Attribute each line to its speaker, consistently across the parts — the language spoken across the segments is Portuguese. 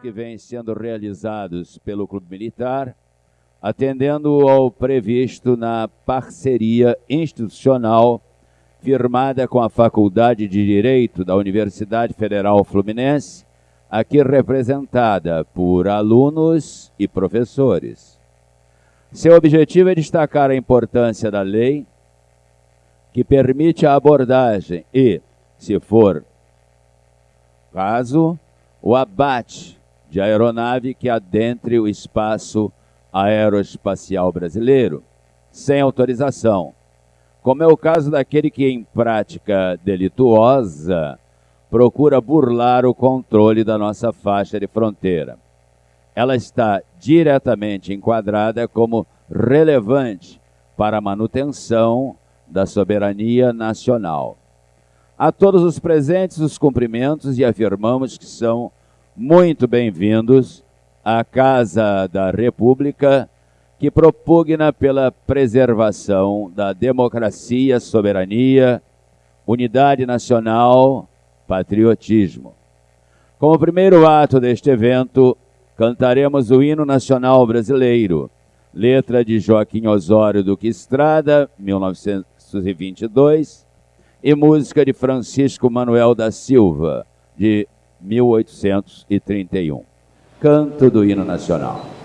Speaker 1: que vêm sendo realizados pelo Clube Militar, atendendo ao previsto na parceria institucional firmada com a Faculdade de Direito da Universidade Federal Fluminense, aqui representada por alunos e professores. Seu objetivo é destacar a importância da lei que permite a abordagem e, se for caso, o abate de aeronave que adentre o espaço aeroespacial brasileiro, sem autorização, como é o caso daquele que, em prática delituosa, procura burlar o controle da nossa faixa de fronteira. Ela está diretamente enquadrada como relevante para a manutenção da soberania nacional. A todos os presentes, os cumprimentos e afirmamos que são muito bem-vindos à Casa da República, que propugna pela preservação da democracia, soberania, unidade nacional, patriotismo. Como primeiro ato deste evento, cantaremos o hino nacional brasileiro, letra de Joaquim Osório Duque Estrada, 1922, e música de Francisco Manuel da Silva, de 1831. Canto do hino nacional.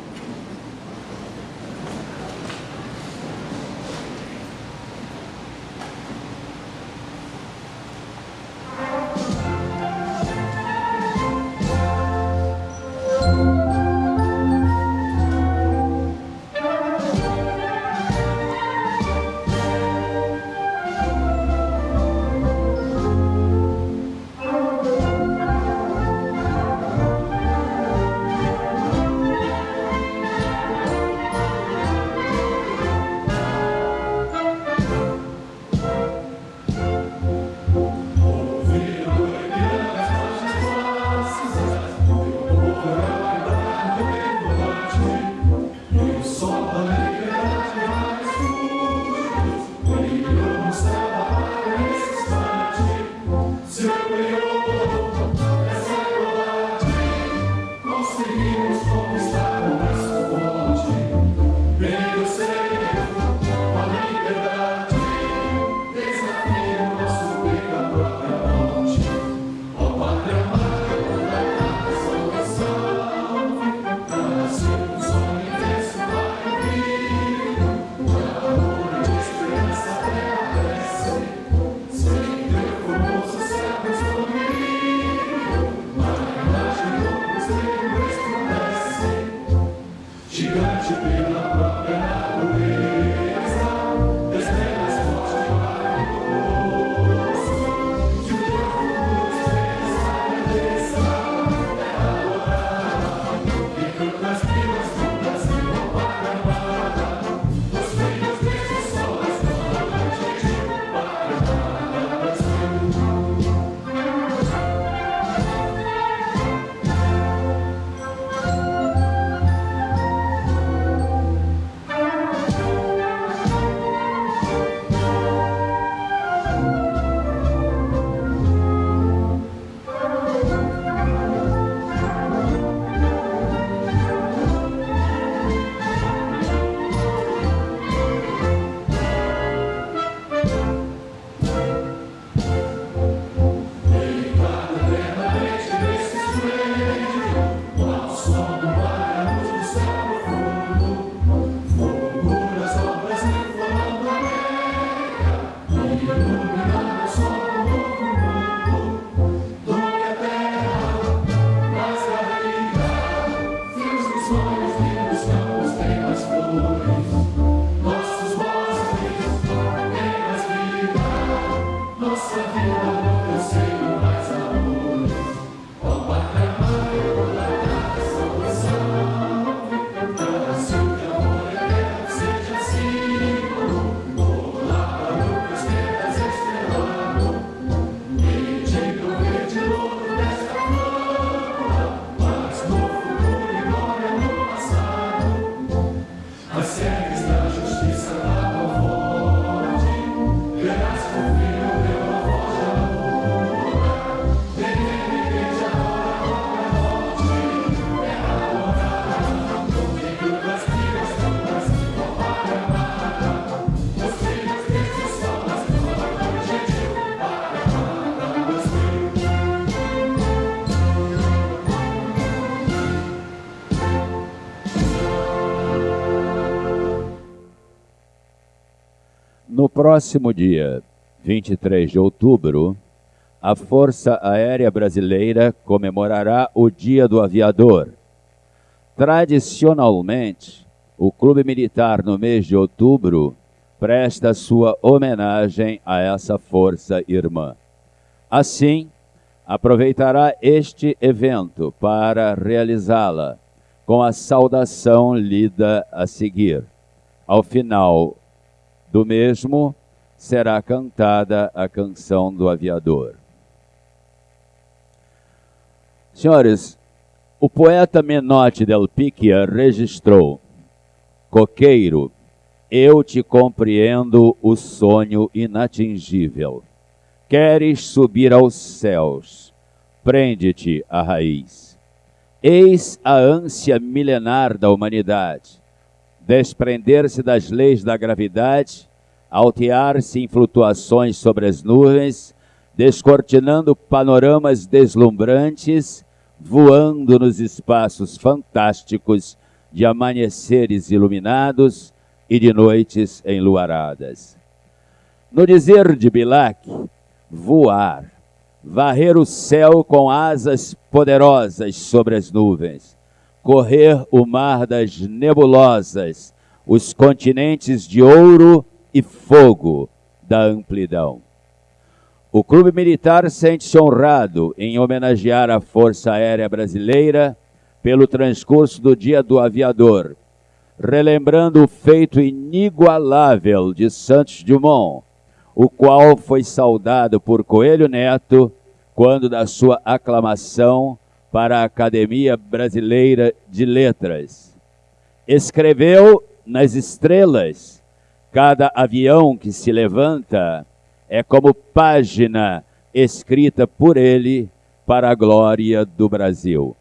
Speaker 1: Próximo dia 23 de outubro, a Força Aérea Brasileira comemorará o Dia do Aviador. Tradicionalmente, o Clube Militar, no mês de outubro, presta sua homenagem a essa força irmã. Assim, aproveitará este evento para realizá-la com a saudação lida a seguir. Ao final do mesmo, será cantada a canção do aviador. Senhores, o poeta Menotti del Picchia registrou: Coqueiro, eu te compreendo o sonho inatingível. Queres subir aos céus, prende-te à raiz. Eis a ânsia milenar da humanidade, desprender-se das leis da gravidade, altear-se em flutuações sobre as nuvens, descortinando panoramas deslumbrantes, voando nos espaços fantásticos de amanheceres iluminados e de noites enluaradas. No dizer de Bilac, voar, varrer o céu com asas poderosas sobre as nuvens, correr o mar das nebulosas, os continentes de ouro e fogo da amplidão. O Clube Militar sente-se honrado em homenagear a Força Aérea Brasileira pelo transcurso do Dia do Aviador, relembrando o feito inigualável de Santos Dumont, o qual foi saudado por Coelho Neto quando da sua aclamação para a Academia Brasileira de Letras. Escreveu nas estrelas: cada avião que se levanta é como página escrita por ele para a glória do Brasil.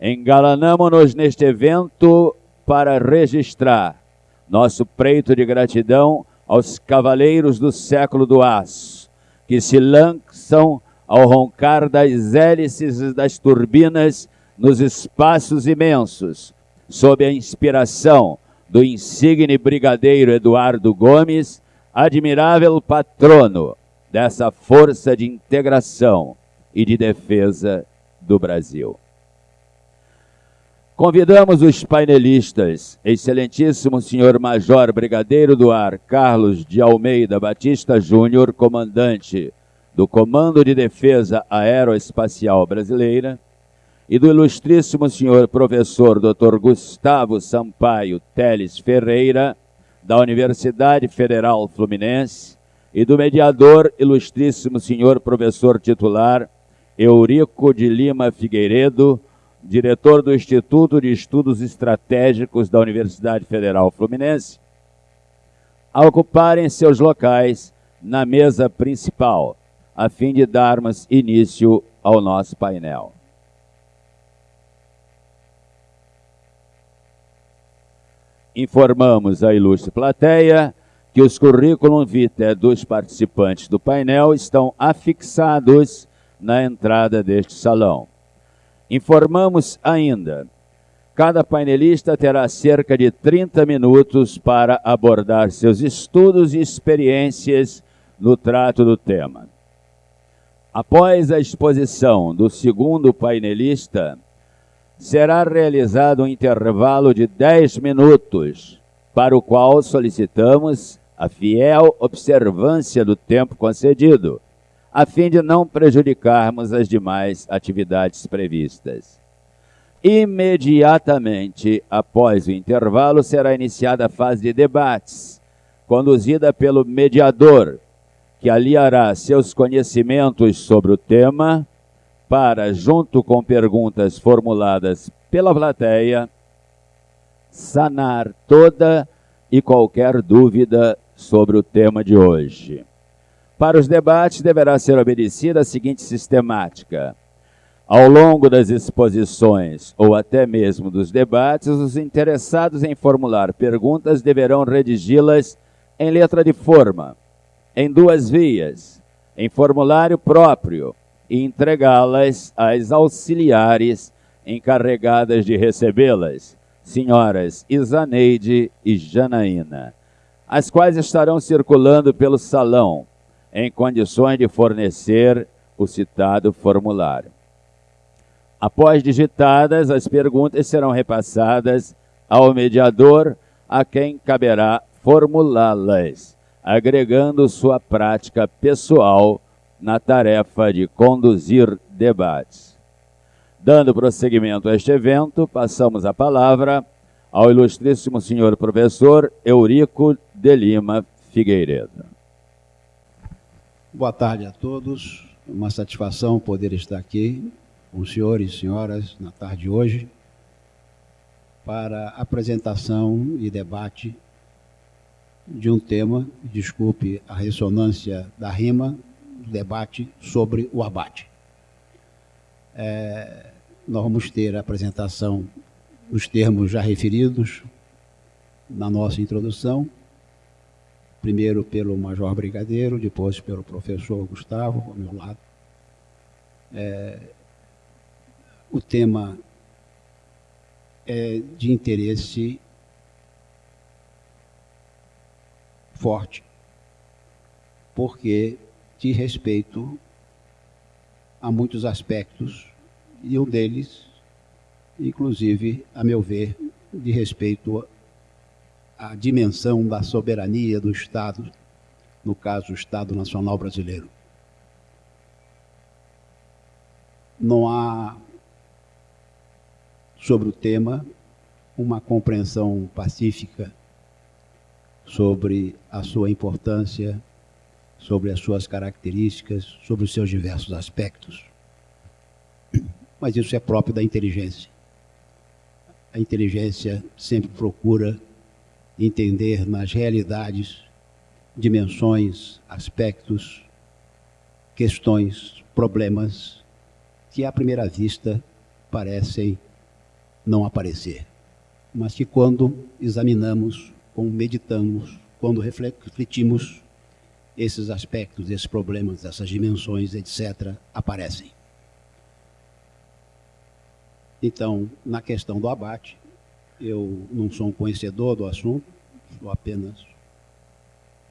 Speaker 1: Engalanamo-nos neste evento para registrar nosso preito de gratidão aos cavaleiros do século do aço, que se lançam ao roncar das hélices das turbinas nos espaços imensos, sob a inspiração do insigne brigadeiro Eduardo Gomes, admirável patrono dessa força de integração e de defesa do Brasil. Convidamos os painelistas, excelentíssimo senhor Major Brigadeiro do Ar Carlos de Almeida Batista Júnior, comandante do Comando de Defesa Aeroespacial Brasileira, e do ilustríssimo senhor professor Dr. Gustavo Sampaio Teles Ferreira, da Universidade Federal Fluminense, e do mediador ilustríssimo senhor professor titular Eurico de Lima Figueiredo, diretor do Instituto de Estudos Estratégicos da Universidade Federal Fluminense, a ocuparem seus locais na mesa principal, a fim de darmos início ao nosso painel. Informamos a ilustre plateia que os currículos vitae dos participantes do painel estão afixados na entrada deste salão. Informamos ainda, cada painelista terá cerca de 30 minutos para abordar seus estudos e experiências no trato do tema. Após a exposição do segundo painelista, será realizado um intervalo de 10 minutos, para o qual solicitamos a fiel observância do tempo concedido, a fim de não prejudicarmos as demais atividades previstas. Imediatamente após o intervalo, será iniciada a fase de debates, conduzida pelo mediador, que aliará seus conhecimentos sobre o tema para, junto com perguntas formuladas pela plateia, sanar toda e qualquer dúvida sobre o tema de hoje. Para os debates, deverá ser obedecida a seguinte sistemática. Ao longo das exposições ou até mesmo dos debates, os interessados em formular perguntas deverão redigi-las em letra de forma, em duas vias, em formulário próprio, e entregá-las às auxiliares encarregadas de recebê-las, senhoras Isaneide e Janaína. as quais estarão circulando pelo salão, em condições de fornecer o citado formulário. Após digitadas, as perguntas serão repassadas ao mediador, a quem caberá formulá-las, agregando sua prática pessoal na tarefa de conduzir debates. Dando prosseguimento a este evento, passamos a palavra ao ilustríssimo senhor professor Eurico de Lima Figueiredo.
Speaker 2: Boa tarde a todos. Uma satisfação poder estar aqui com os senhores e senhoras na tarde de hoje para apresentação e debate de um tema, desculpe a ressonância da rima, debate sobre o abate. É, nós vamos ter a apresentação dos termos já referidos na nossa introdução, primeiro pelo Major Brigadeiro, depois pelo professor Gustavo, ao meu lado. É, o tema é de interesse forte, porque diz respeito a muitos aspectos, e um deles, inclusive, a meu ver, de respeito a dimensão da soberania do Estado, no caso, o Estado Nacional Brasileiro. Não há, sobre o tema, uma compreensão pacífica sobre a sua importância, sobre as suas características, sobre os seus diversos aspectos. Mas isso é próprio da inteligência. A inteligência sempre procura entender nas realidades, dimensões, aspectos, questões, problemas que à primeira vista parecem não aparecer, mas que quando examinamos, quando meditamos, quando refletimos, esses aspectos, esses problemas, essas dimensões, etc., aparecem. Então, na questão do abate, eu não sou um conhecedor do assunto, sou apenas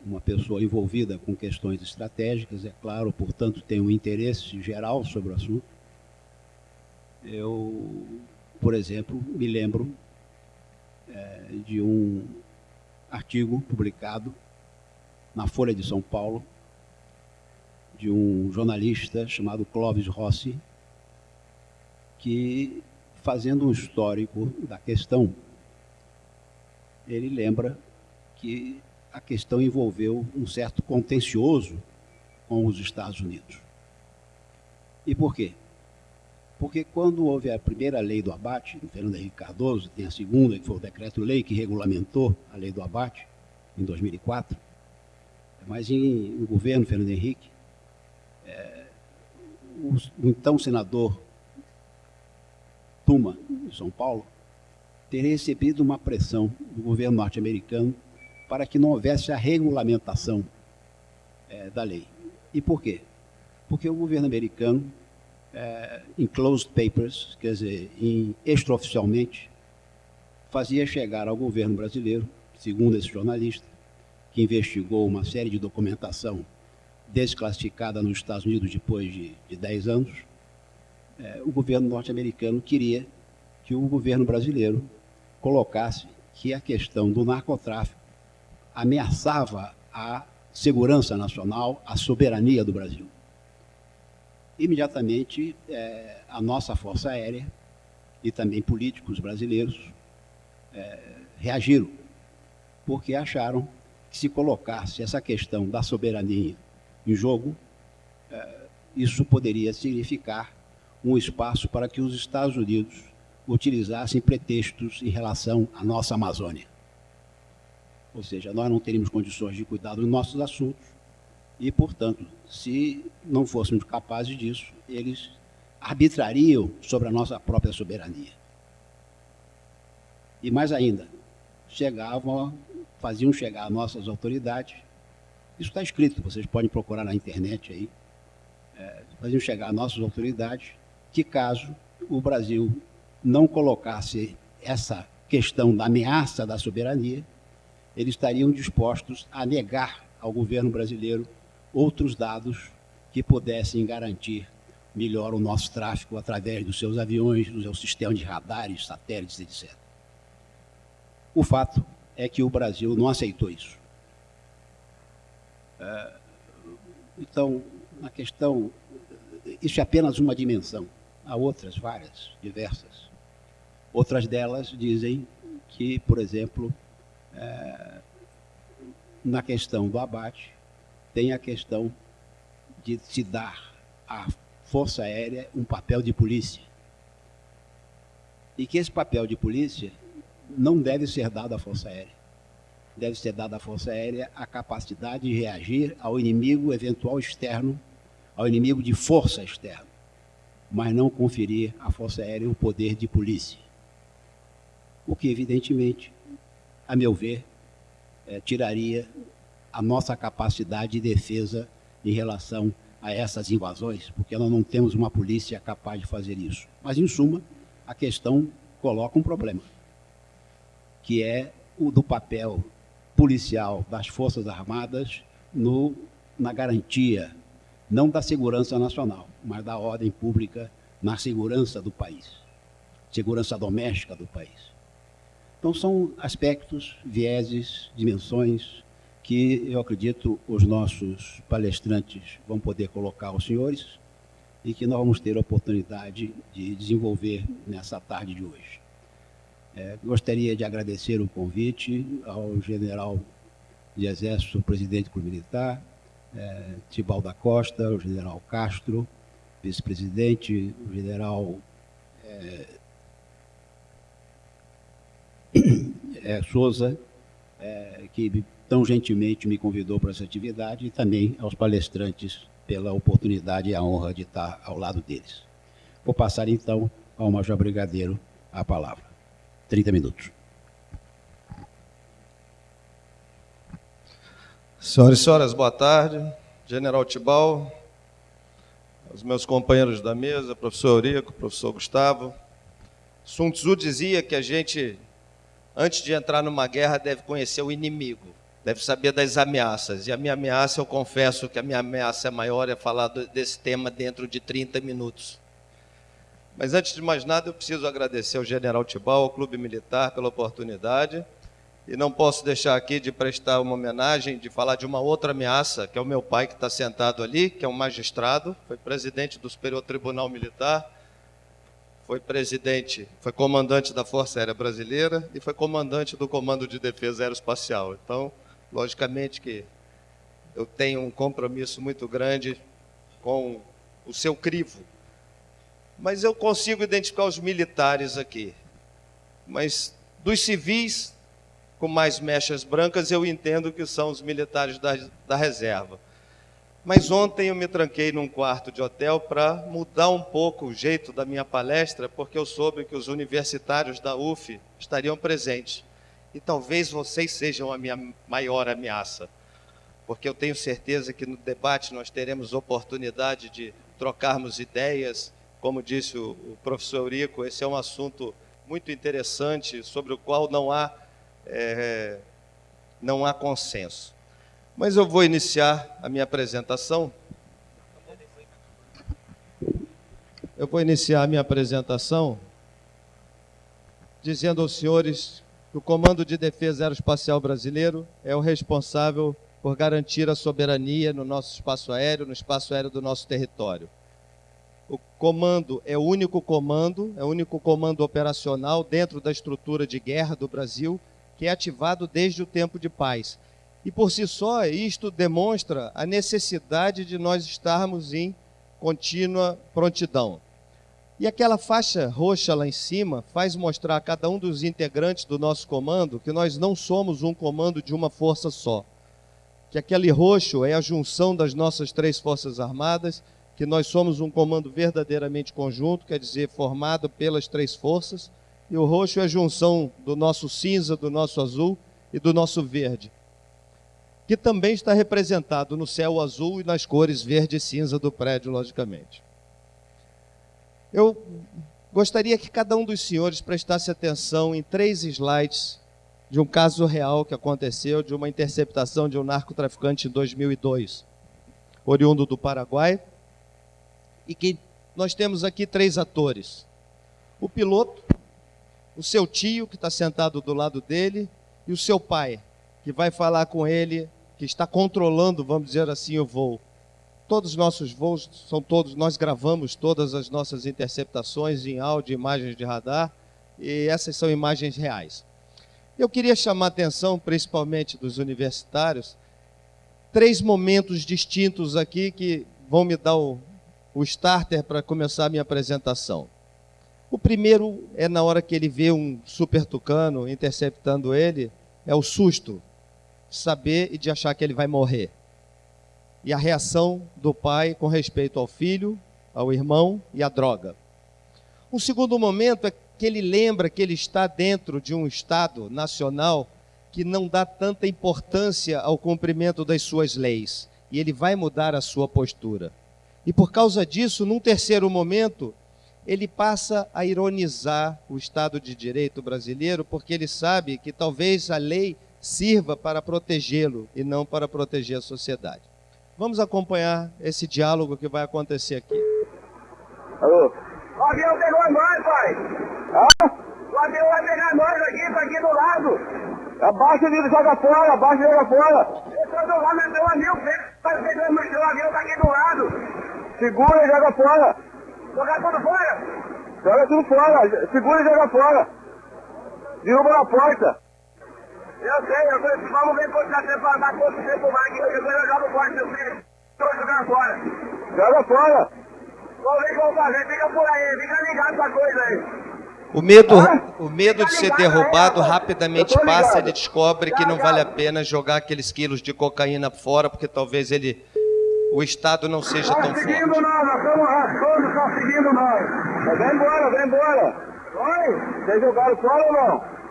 Speaker 2: uma pessoa envolvida com questões estratégicas, é claro, portanto, tenho um interesse geral sobre o assunto. Eu, por exemplo, me lembro é, de um artigo publicado na Folha de São Paulo de um jornalista chamado Clóvis Rossi, que fazendo um histórico da questão, ele lembra que a questão envolveu um certo contencioso com os Estados Unidos. E por quê? Porque quando houve a primeira lei do abate, no Fernando Henrique Cardoso, tem a segunda, que foi o decreto-lei que regulamentou a lei do abate, em 2004, mas em, no governo Fernando Henrique, é, o, o então senador Tuma, de São Paulo, teria recebido uma pressão do governo norte-americano para que não houvesse a regulamentação é, da lei. E por quê? Porque o governo americano, é, em closed papers, quer dizer, em extraoficialmente, fazia chegar ao governo brasileiro, segundo esse jornalista, que investigou uma série de documentação desclassificada nos Estados Unidos depois de, de 10 anos, é, o governo norte-americano queria que o governo brasileiro colocasse que a questão do narcotráfico ameaçava a segurança nacional, a soberania do Brasil. Imediatamente, é, a nossa Força Aérea e também políticos brasileiros é, reagiram, porque acharam que se colocasse essa questão da soberania em jogo, é, isso poderia significar um espaço para que os Estados Unidos utilizassem pretextos em relação à nossa Amazônia. Ou seja, nós não teríamos condições de cuidar dos nossos assuntos e, portanto, se não fôssemos capazes disso, eles arbitrariam sobre a nossa própria soberania. E mais ainda, chegavam, faziam chegar nossas autoridades, isso está escrito, vocês podem procurar na internet aí, é, faziam chegar nossas autoridades que caso o Brasil não colocasse essa questão da ameaça da soberania, eles estariam dispostos a negar ao governo brasileiro outros dados que pudessem garantir melhor o nosso tráfego através dos seus aviões, do seu sistema de radares, satélites, etc. O fato é que o Brasil não aceitou isso. É, então, na questão, isso é apenas uma dimensão. Há outras, várias, diversas. Outras delas dizem que, por exemplo, é, na questão do abate, tem a questão de se dar à Força Aérea um papel de polícia. E que esse papel de polícia não deve ser dado à Força Aérea. Deve ser dado à Força Aérea a capacidade de reagir ao inimigo eventual externo, ao inimigo de força externa, mas não conferir à Força Aérea o poder de polícia. O que, evidentemente, a meu ver, é, tiraria a nossa capacidade de defesa em relação a essas invasões, porque nós não temos uma polícia capaz de fazer isso. Mas, em suma, a questão coloca um problema, que é o do papel policial das Forças Armadas no, na garantia, não da segurança nacional, mas da ordem pública na segurança do país, segurança doméstica do país. Então, são aspectos, vieses, dimensões que eu acredito os nossos palestrantes vão poder colocar aos senhores e que nós vamos ter a oportunidade de desenvolver nessa tarde de hoje. É, gostaria de agradecer o convite ao general de Exército, presidente do Clube Militar, é, Tibal da Costa, o general Castro, vice-presidente, o general é, é, Souza, é, que tão gentilmente me convidou para essa atividade, e também aos palestrantes pela oportunidade e a honra de estar ao lado deles. Vou passar então ao Major Brigadeiro a palavra. 30 minutos.
Speaker 3: Senhoras e senhores, boa tarde. General Tibal, os meus companheiros da mesa, professor Eurico, professor Gustavo. Sun Tzu dizia que a gente antes de entrar numa guerra, deve conhecer o inimigo, deve saber das ameaças. E a minha ameaça, eu confesso que a minha ameaça maior, é falar desse tema dentro de 30 minutos. Mas antes de mais nada, eu preciso agradecer ao General Tibal, ao Clube Militar, pela oportunidade. E não posso deixar aqui de prestar uma homenagem, de falar de uma outra ameaça, que é o meu pai que está sentado ali, que é um magistrado, foi presidente do Superior Tribunal Militar, foi presidente, foi comandante da Força Aérea Brasileira e foi comandante do Comando de Defesa Aeroespacial. Então, logicamente que eu tenho um compromisso muito grande com o seu crivo. Mas eu consigo identificar os militares aqui. Mas dos civis com mais mechas brancas, eu entendo que são os militares da, da reserva. Mas ontem eu me tranquei num quarto de hotel para mudar um pouco o jeito da minha palestra, porque eu soube que os universitários da UF estariam presentes. E talvez vocês sejam a minha maior ameaça, porque eu tenho certeza que no debate nós teremos oportunidade de trocarmos ideias. Como disse o, professor Eurico, esse é um assunto muito interessante sobre o qual não há, é, não há consenso. Mas eu vou iniciar a minha apresentação. Eu vou iniciar a minha apresentação dizendo aos senhores que o Comando de Defesa Aeroespacial Brasileiro é o responsável por garantir a soberania no nosso espaço aéreo, no espaço aéreo do nosso território. O comando é o único comando, é o único comando operacional dentro da estrutura de guerra do Brasil que é ativado desde o tempo de paz e por si só, isto demonstra a necessidade de nós estarmos em contínua prontidão. E aquela faixa roxa lá em cima faz mostrar a cada um dos integrantes do nosso comando que nós não somos um comando de uma força só. Que aquele roxo é a junção das nossas três forças armadas, que nós somos um comando verdadeiramente conjunto, quer dizer, formado pelas três forças, e o roxo é a junção do nosso cinza, do nosso azul e do nosso verde que também está representado no céu azul e nas cores verde e cinza do prédio, logicamente. Eu gostaria que cada um dos senhores prestasse atenção em três slides de um caso real que aconteceu de uma interceptação de um narcotraficante em 2002, oriundo do Paraguai, e que nós temos aqui três atores: o piloto, o seu tio, que está sentado do lado dele, e o seu pai, que vai falar com ele, que está controlando, vamos dizer assim, o voo. Todos os nossos voos são todos, nós gravamos todas as nossas interceptações em áudio, imagens de radar, e essas são imagens reais. Eu queria chamar a atenção, principalmente dos universitários, três momentos distintos aqui que vão me dar o, o starter para começar a minha apresentação. O primeiro é na hora que ele vê um super tucano interceptando ele, é o susto, saber e de achar que ele vai morrer. E a reação do pai com respeito ao filho, ao irmão e à droga. Um segundo momento é que ele lembra que ele está dentro de um Estado nacional que não dá tanta importância ao cumprimento das suas leis. E ele vai mudar a sua postura. E por causa disso, num terceiro momento, ele passa a ironizar o Estado de Direito brasileiro, porque ele sabe que talvez a lei sirva para protegê-lo e não para proteger a sociedade. Vamos acompanhar esse diálogo que vai acontecer aqui.
Speaker 4: Alô? O avião pegou nós, pai. Hã? O avião vai pegar nós aqui, tá aqui do lado. Abaixa ele, joga fora, abaixa e joga fora. Eu tô do lado, meu amigo, tá pegando, o avião tá aqui do lado. Segura e joga fora. Jogar tudo fora? Joga tudo fora, segura e joga fora. Derruba na porta. Eu sei, eu sei, vamos ver quanto tempo pra dar quanto tempo vai aqui, eu jogo fora, meu filho. Tô jogando fora. Joga fora. Vamos ver o que vão fazer, fica por aí, fica ligado essa coisa aí.
Speaker 3: O medo, o medo de ser derrubado rapidamente passa, ele descobre que não vale a pena jogar aqueles quilos de cocaína fora, porque talvez ele o Estado não seja tão forte.
Speaker 4: seguindo nós, nós estamos raspando, estão seguindo nós. Vem embora, vem embora. Oi, vocês jogaram fora ou não?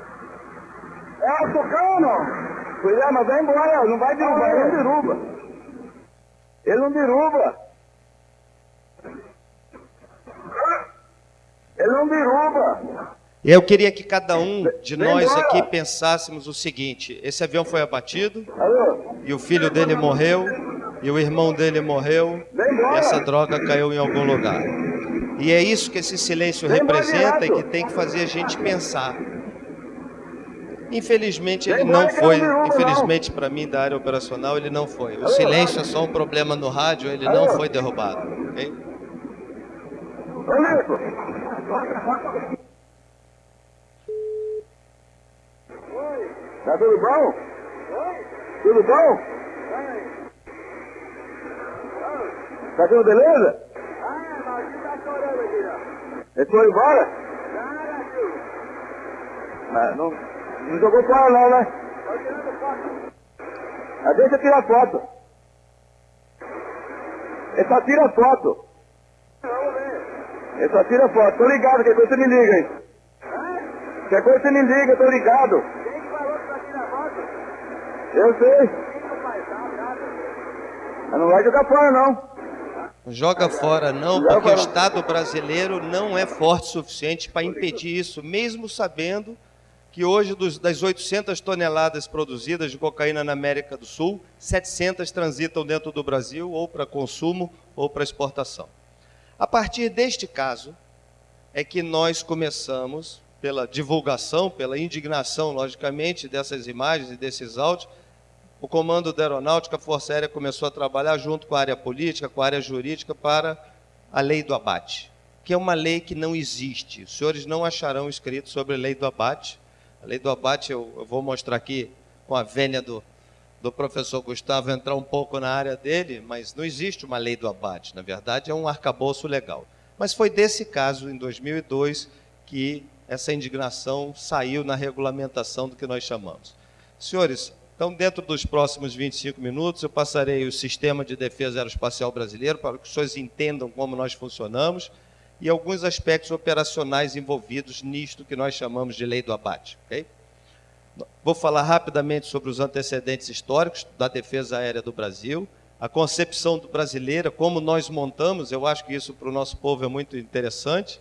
Speaker 4: É o Tucano. Pois é, mas vem embora, não vai derrubar, ele não derruba. Ele não derruba. Ele não derruba.
Speaker 3: Eu queria que cada um de nós aqui pensássemos o seguinte: esse avião foi abatido e o filho dele morreu e o irmão dele morreu e essa droga caiu em algum lugar. E é isso que esse silêncio representa e que tem que fazer a gente pensar. Infelizmente ele não foi, infelizmente para mim da área operacional ele não foi. O silêncio é só um problema no rádio, ele não foi derrubado. ok?
Speaker 4: Tá tudo bom? Tudo bom? Tá tudo beleza? Ele foi embora? Ah, não, não jogou fora não, né? Ah, deixa eu tirar foto. Ele só tira foto. Ele só tira foto. Tô ligado, qualquer coisa você me liga aí. Qualquer coisa você me liga, tô ligado. Eu sei. Mas não vai jogar fora não.
Speaker 3: Joga fora não, porque o. Estado brasileiro não é forte o suficiente para impedir isso, mesmo sabendo que hoje dos- das 800 toneladas produzidas de cocaína na América do Sul, 700 transitam dentro do Brasil ou para consumo ou para exportação. A partir deste caso é que nós começamos pela divulgação, pela indignação, logicamente, dessas imagens e desses áudios, o Comando da Aeronáutica, a Força Aérea começou a trabalhar junto com a área política, com a área jurídica, para a lei do abate, que é uma lei que não existe. Os senhores não acharão escrito sobre a lei do abate. A lei do abate eu, eu vou mostrar aqui com a vênia do, do professor Gustavo entrar um pouco na área dele, mas não existe uma lei do abate. Na verdade, é um arcabouço legal. Mas foi desse caso, em 2002, que essa indignação saiu na regulamentação do que nós chamamos. Senhores, então, dentro dos próximos 25 minutos, eu passarei o Sistema de Defesa Aeroespacial Brasileiro para que os senhores entendam como nós funcionamos e alguns aspectos operacionais envolvidos nisto que nós chamamos de lei do abate. ok? Vou falar rapidamente sobre os antecedentes históricos da defesa aérea do Brasil, a concepção brasileira, como nós montamos, eu acho que isso para o nosso povo é muito interessante.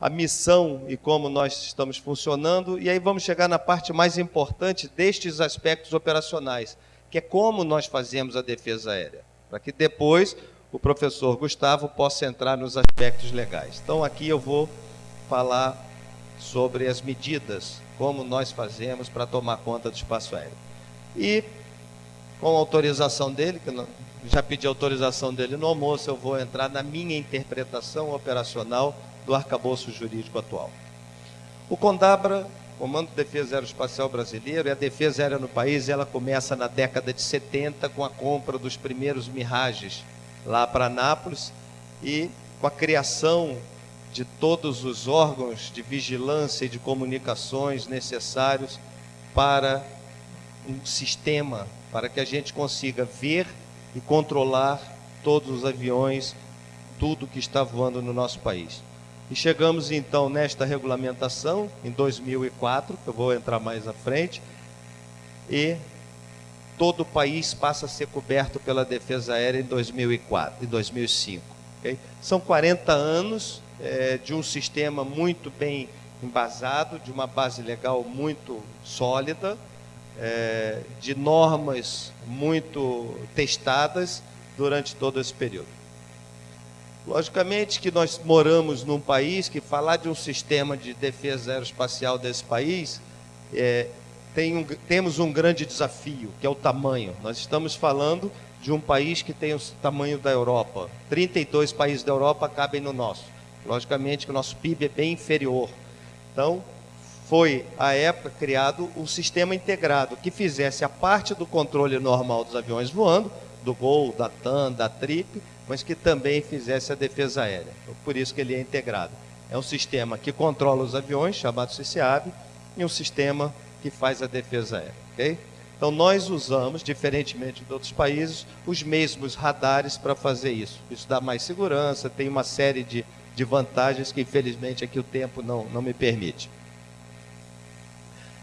Speaker 3: a missão e como nós estamos funcionando, e aí vamos chegar na parte mais importante destes aspectos operacionais, que é como nós fazemos a defesa aérea, para que depois o professor Gustavo possa entrar nos aspectos legais. Então aqui eu vou falar sobre as medidas, como nós fazemos para tomar conta do espaço aéreo. E com autorização dele, que já pedi autorização dele no almoço, eu vou entrar na minha interpretação operacional do arcabouço jurídico atual. O CONDABRA, Comando de Defesa Aeroespacial Brasileiro, e a defesa aérea no país, ela começa na década de 70 com a compra dos primeiros Mirages lá para Nápoles e com a criação de todos os órgãos de vigilância e de comunicações necessários para um sistema para que a gente consiga ver e controlar todos os aviões, tudo que está voando no nosso país. E chegamos então nesta regulamentação em 2004, que eu vou entrar mais à frente, e todo o país passa a ser coberto pela defesa aérea em 2004, em 2005. Okay? São 40 anos é, de um sistema muito bem embasado, de uma base legal muito sólida, é, de normas muito testadas durante todo esse período. Logicamente que nós moramos num país que falar de um sistema de defesa aeroespacial desse país, é, tem um, temos um grande desafio, que é o tamanho. Nós estamos falando de um país que tem o tamanho da Europa. 32 países da Europa cabem no nosso. Logicamente que o nosso PIB é bem inferior. Então, foi, à época, criado o um sistema integrado, que fizesse a parte do controle normal dos aviões voando, do Gol, da TAM, da TRIP, mas que também fizesse a defesa aérea. Então, por isso que ele é integrado. É um sistema que controla os aviões, chamado CCAB, e um sistema que faz a defesa aérea. Okay? Então, nós usamos, diferentemente de outros países, os mesmos radares para fazer isso. Isso dá mais segurança, tem uma série de, de vantagens que, infelizmente, aqui o tempo não, não me permite.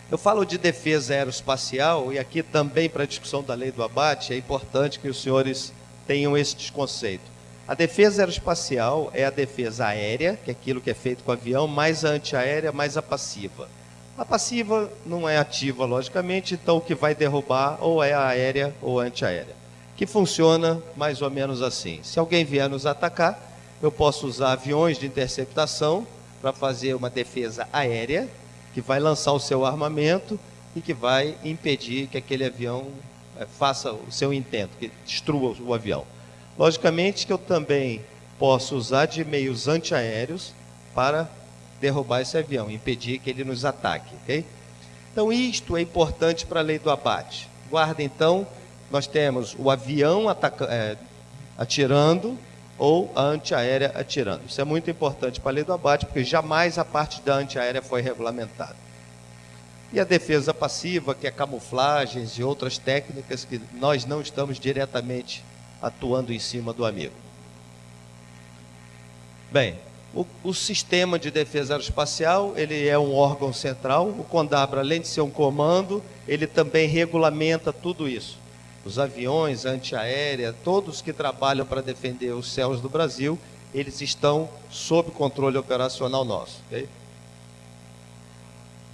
Speaker 3: Eu falo de defesa aeroespacial, e aqui também para a discussão da lei do abate, é importante que os senhores tenham esse conceito. A defesa aeroespacial é a defesa aérea, que é aquilo que é feito com o avião, mais a antiaérea, mais a passiva. A passiva não é ativa, logicamente, então o que vai derrubar ou é a aérea ou antiaérea. Que funciona mais ou menos assim. Se alguém vier nos atacar, eu posso usar aviões de interceptação para fazer uma defesa aérea, que vai lançar o seu armamento e que vai impedir que aquele avião é, faça o seu intento, que destrua o avião. Logicamente que eu também posso usar de meios antiaéreos para derrubar esse avião, impedir que ele nos ataque, ok? Então isto é importante para a lei do abate. Guarda então, nós temos o avião é, atirando ou a antiaérea atirando. Isso é muito importante para a lei do abate, porque jamais a parte da antiaérea foi regulamentada. E a defesa passiva, que é camuflagens e outras técnicas que nós não estamos diretamente atuando em cima do amigo. Bem, o, o, sistema de defesa aeroespacial, ele é um órgão central. O CONDABRA, além de ser um comando, ele também regulamenta tudo isso. Os aviões, antiaérea, todos que trabalham para defender os céus do Brasil, eles estão sob controle operacional nosso. Okay?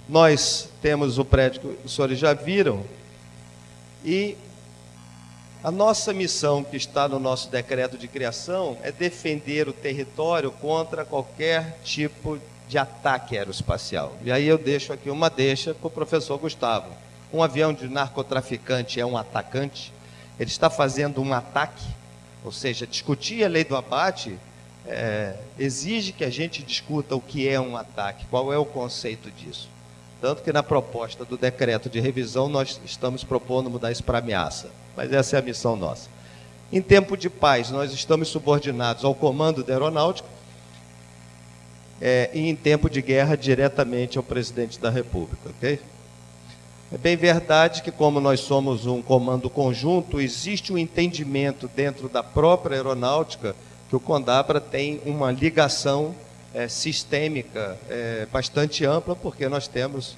Speaker 3: Nós temos o prédio que os senhores já viram, e a nossa missão, que está no nosso decreto de criação, é defender o território contra qualquer tipo de ataque aeroespacial. E aí eu deixo aqui uma deixa para o professor Gustavo. Um avião de narcotraficante é um atacante? Ele está fazendo um ataque? Ou seja, discutir a lei do abate é, exige que a gente discuta o que é um ataque, qual é o conceito disso. Tanto que na proposta do decreto de revisão nós estamos propondo mudar isso para ameaça. Mas essa é a missão nossa. Em tempo de paz, nós estamos subordinados ao comando da aeronáutica é, e em tempo de guerra, diretamente ao presidente da República? É bem verdade que, como nós somos um comando conjunto, existe um entendimento dentro da própria aeronáutica que o Condabra tem uma ligação é, sistêmica é, bastante ampla, porque nós temos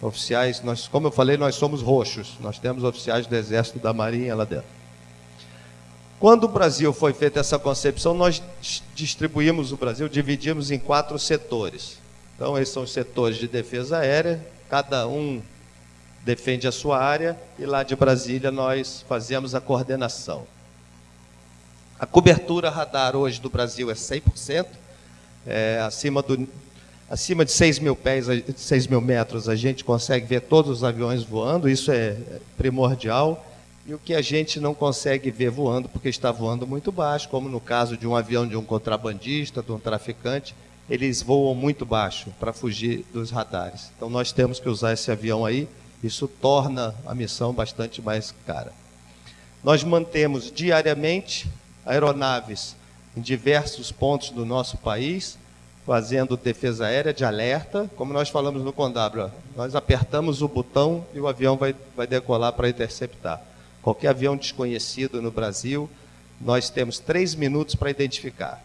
Speaker 3: oficiais, nós, como eu falei, nós somos roxos, nós temos oficiais do Exército da Marinha lá dentro. Quando o Brasil foi feita essa concepção, nós distribuímos o Brasil, dividimos em quatro setores. Então, esses são os setores de defesa aérea, cada um defende a sua área, e lá de Brasília nós fazemos a coordenação. A cobertura radar hoje do Brasil é 100%, é, acima, do, acima de 6 mil pés, 6 mil metros, a gente consegue ver todos os aviões voando, isso é primordial. E o que a gente não consegue ver voando, porque está voando muito baixo, como no caso de um avião de um contrabandista, de um traficante, eles voam muito baixo para fugir dos radares. Então nós temos que usar esse avião aí, isso torna a missão bastante mais cara. Nós mantemos diariamente aeronaves em diversos pontos do nosso país, fazendo defesa aérea de alerta, como nós falamos no Condabra, nós apertamos o botão e o avião vai, vai decolar para interceptar. Qualquer avião desconhecido no Brasil, nós temos três minutos para identificar.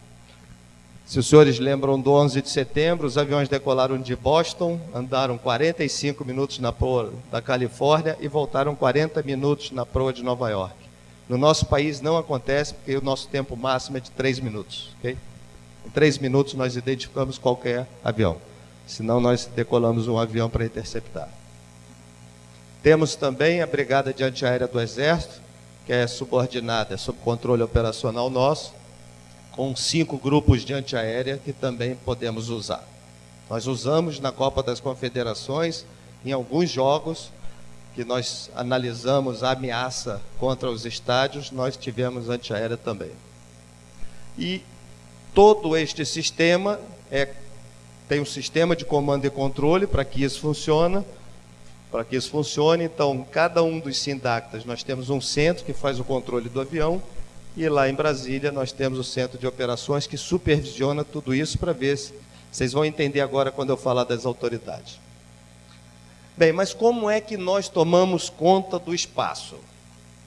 Speaker 3: Se os senhores lembram do 11 de setembro, os aviões decolaram de Boston, andaram 45 minutos na proa da Califórnia e voltaram 40 minutos na proa de Nova York. No nosso país não acontece, porque o nosso tempo máximo é de três minutos. Okay? Em três minutos nós identificamos qualquer avião. Senão nós decolamos um avião para interceptar. Temos também a Brigada de Antiaérea do Exército, que é subordinada, é sob controle operacional nosso, com cinco grupos de antiaérea que também podemos usar. Nós usamos na Copa das Confederações, em alguns jogos, que nós analisamos a ameaça contra os estádios, nós tivemos antiaérea também. E todo este sistema é, tem um sistema de comando e controle para que isso funcione. Para que isso funcione, então, cada um dos sindactas, nós temos um centro que faz o controle do avião, e lá em Brasília nós temos o centro de operações que supervisiona tudo isso para ver se vocês vão entender agora quando eu falar das autoridades. Bem, mas como é que nós tomamos conta do espaço?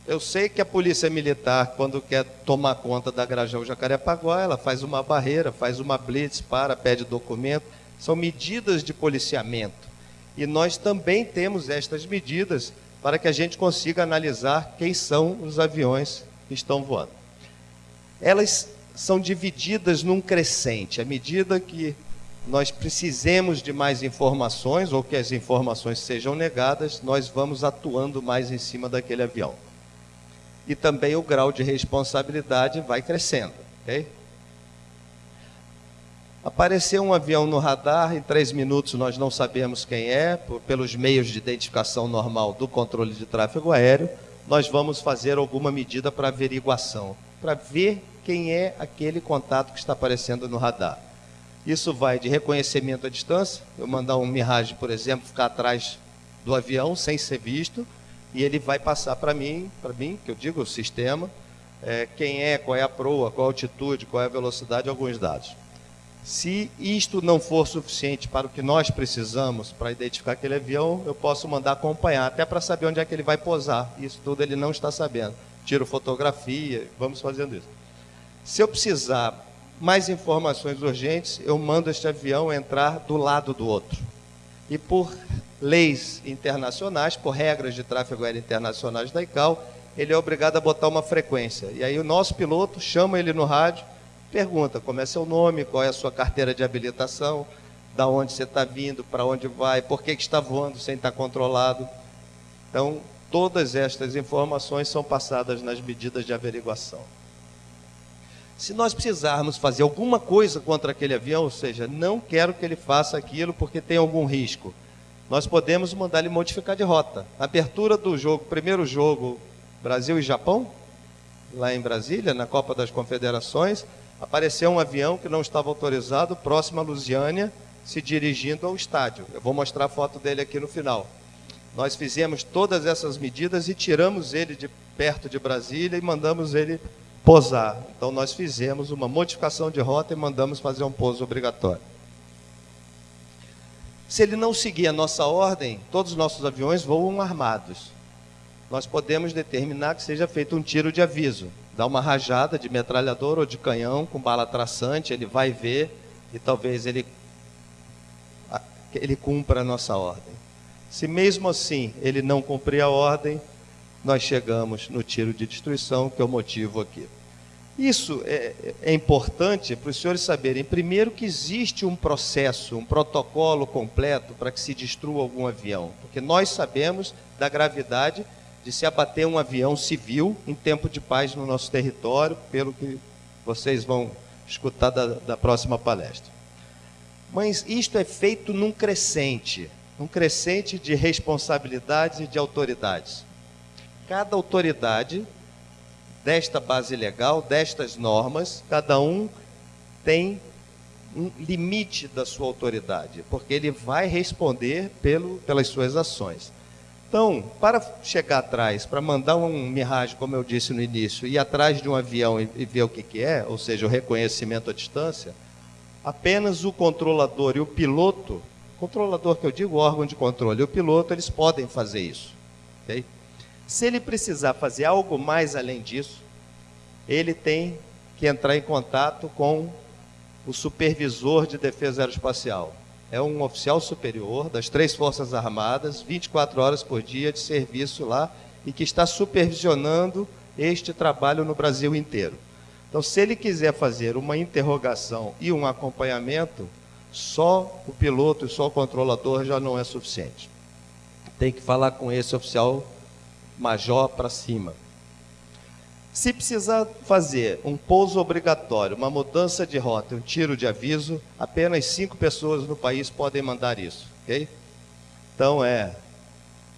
Speaker 3: Eu sei que a polícia militar, quando quer tomar conta da Grajão Jacarepaguá, ela faz uma barreira, faz uma blitz, para, pede documento. São medidas de policiamento. E nós também temos estas medidas para que a gente consiga analisar quem são os aviões que estão voando. Elas são divididas num crescente. À medida que nós precisemos de mais informações ou que as informações sejam negadas, nós vamos atuando mais em cima daquele avião. E também o grau de responsabilidade vai crescendo, ok? Apareceu um avião no radar, em três minutos nós não sabemos quem é, por, pelos meios de identificação normal do controle de tráfego aéreo, nós vamos fazer alguma medida para averiguação, para ver quem é aquele contato que está aparecendo no radar. Isso vai de reconhecimento à distância, eu mandar um Mirage, por exemplo, ficar atrás do avião sem ser visto, e ele vai passar para mim, para mim, que eu digo o sistema, é, quem é, qual é a proa, qual a altitude, qual é a velocidade, alguns dados. Se isto não for suficiente para o que nós precisamos para identificar aquele avião, eu posso mandar acompanhar, até para saber onde é que ele vai posar. Isso tudo ele não está sabendo. Tiro fotografia, vamos fazendo isso. Se eu precisar mais informações urgentes, eu mando este avião entrar do lado do outro. E por leis internacionais, por regras de tráfego aéreo internacionais da ICAO, ele é obrigado a botar uma frequência. E aí o nosso piloto chama ele no rádio, pergunta como é seu nome, qual é a sua carteira de habilitação, da onde você está vindo, para onde vai, por que, que está voando sem estar controlado. Então, todas estas informações são passadas nas medidas de averiguação. Se nós precisarmos fazer alguma coisa contra aquele avião, ou seja, não quero que ele faça aquilo porque tem algum risco, nós podemos mandar ele modificar de rota. abertura do jogo, primeiro jogo Brasil e Japão, lá em Brasília, na Copa das Confederações, apareceu um avião que não estava autorizado próximo a Lusiânia, se dirigindo ao estádio. Eu vou mostrar a foto dele aqui no final. Nós fizemos todas essas medidas e tiramos ele de perto de Brasília e mandamos ele posar. Então nós fizemos uma modificação de rota e mandamos fazer um pouso obrigatório. Se ele não seguir a nossa ordem, todos os nossos aviões voam armados. Nós podemos determinar que seja feito um tiro de aviso. Dá uma rajada de metralhador ou de canhão com bala traçante, ele vai ver e talvez ele, ele cumpra a nossa ordem. Se mesmo assim ele não cumprir a ordem, nós chegamos no tiro de destruição, que é o motivo aqui. Isso é, é importante para os senhores saberem, primeiro, que existe um processo, um protocolo completo para que se destrua algum avião, porque nós sabemos da gravidade de se abater um avião civil em tempo de paz no nosso território, pelo que vocês vão escutar da, da próxima palestra. Mas isto é feito num crescente, num crescente de responsabilidades e de autoridades. Cada autoridade desta base legal, destas normas, cada um tem um limite da sua autoridade, porque ele vai responder pelo, pelas suas ações. Então, para chegar atrás, para mandar um Mirage, como eu disse no início, ir atrás de um avião e, e ver o que, que é, ou seja, o reconhecimento à distância, apenas o controlador e o piloto, controlador que eu digo, órgão de controle, e o piloto, eles podem fazer isso. Okay? Se ele precisar fazer algo mais além disso, ele tem que entrar em contato com o supervisor de defesa aeroespacial. É um oficial superior das três Forças Armadas, 24 horas por dia de serviço lá, e que está supervisionando este trabalho no Brasil inteiro. Então, se ele quiser fazer uma interrogação e um acompanhamento, só o piloto e só o controlador já não é suficiente. Tem que falar com esse oficial major para cima. Se precisar fazer um pouso obrigatório, uma mudança de rota, um tiro de aviso, apenas cinco pessoas no país podem mandar isso, ok? Então é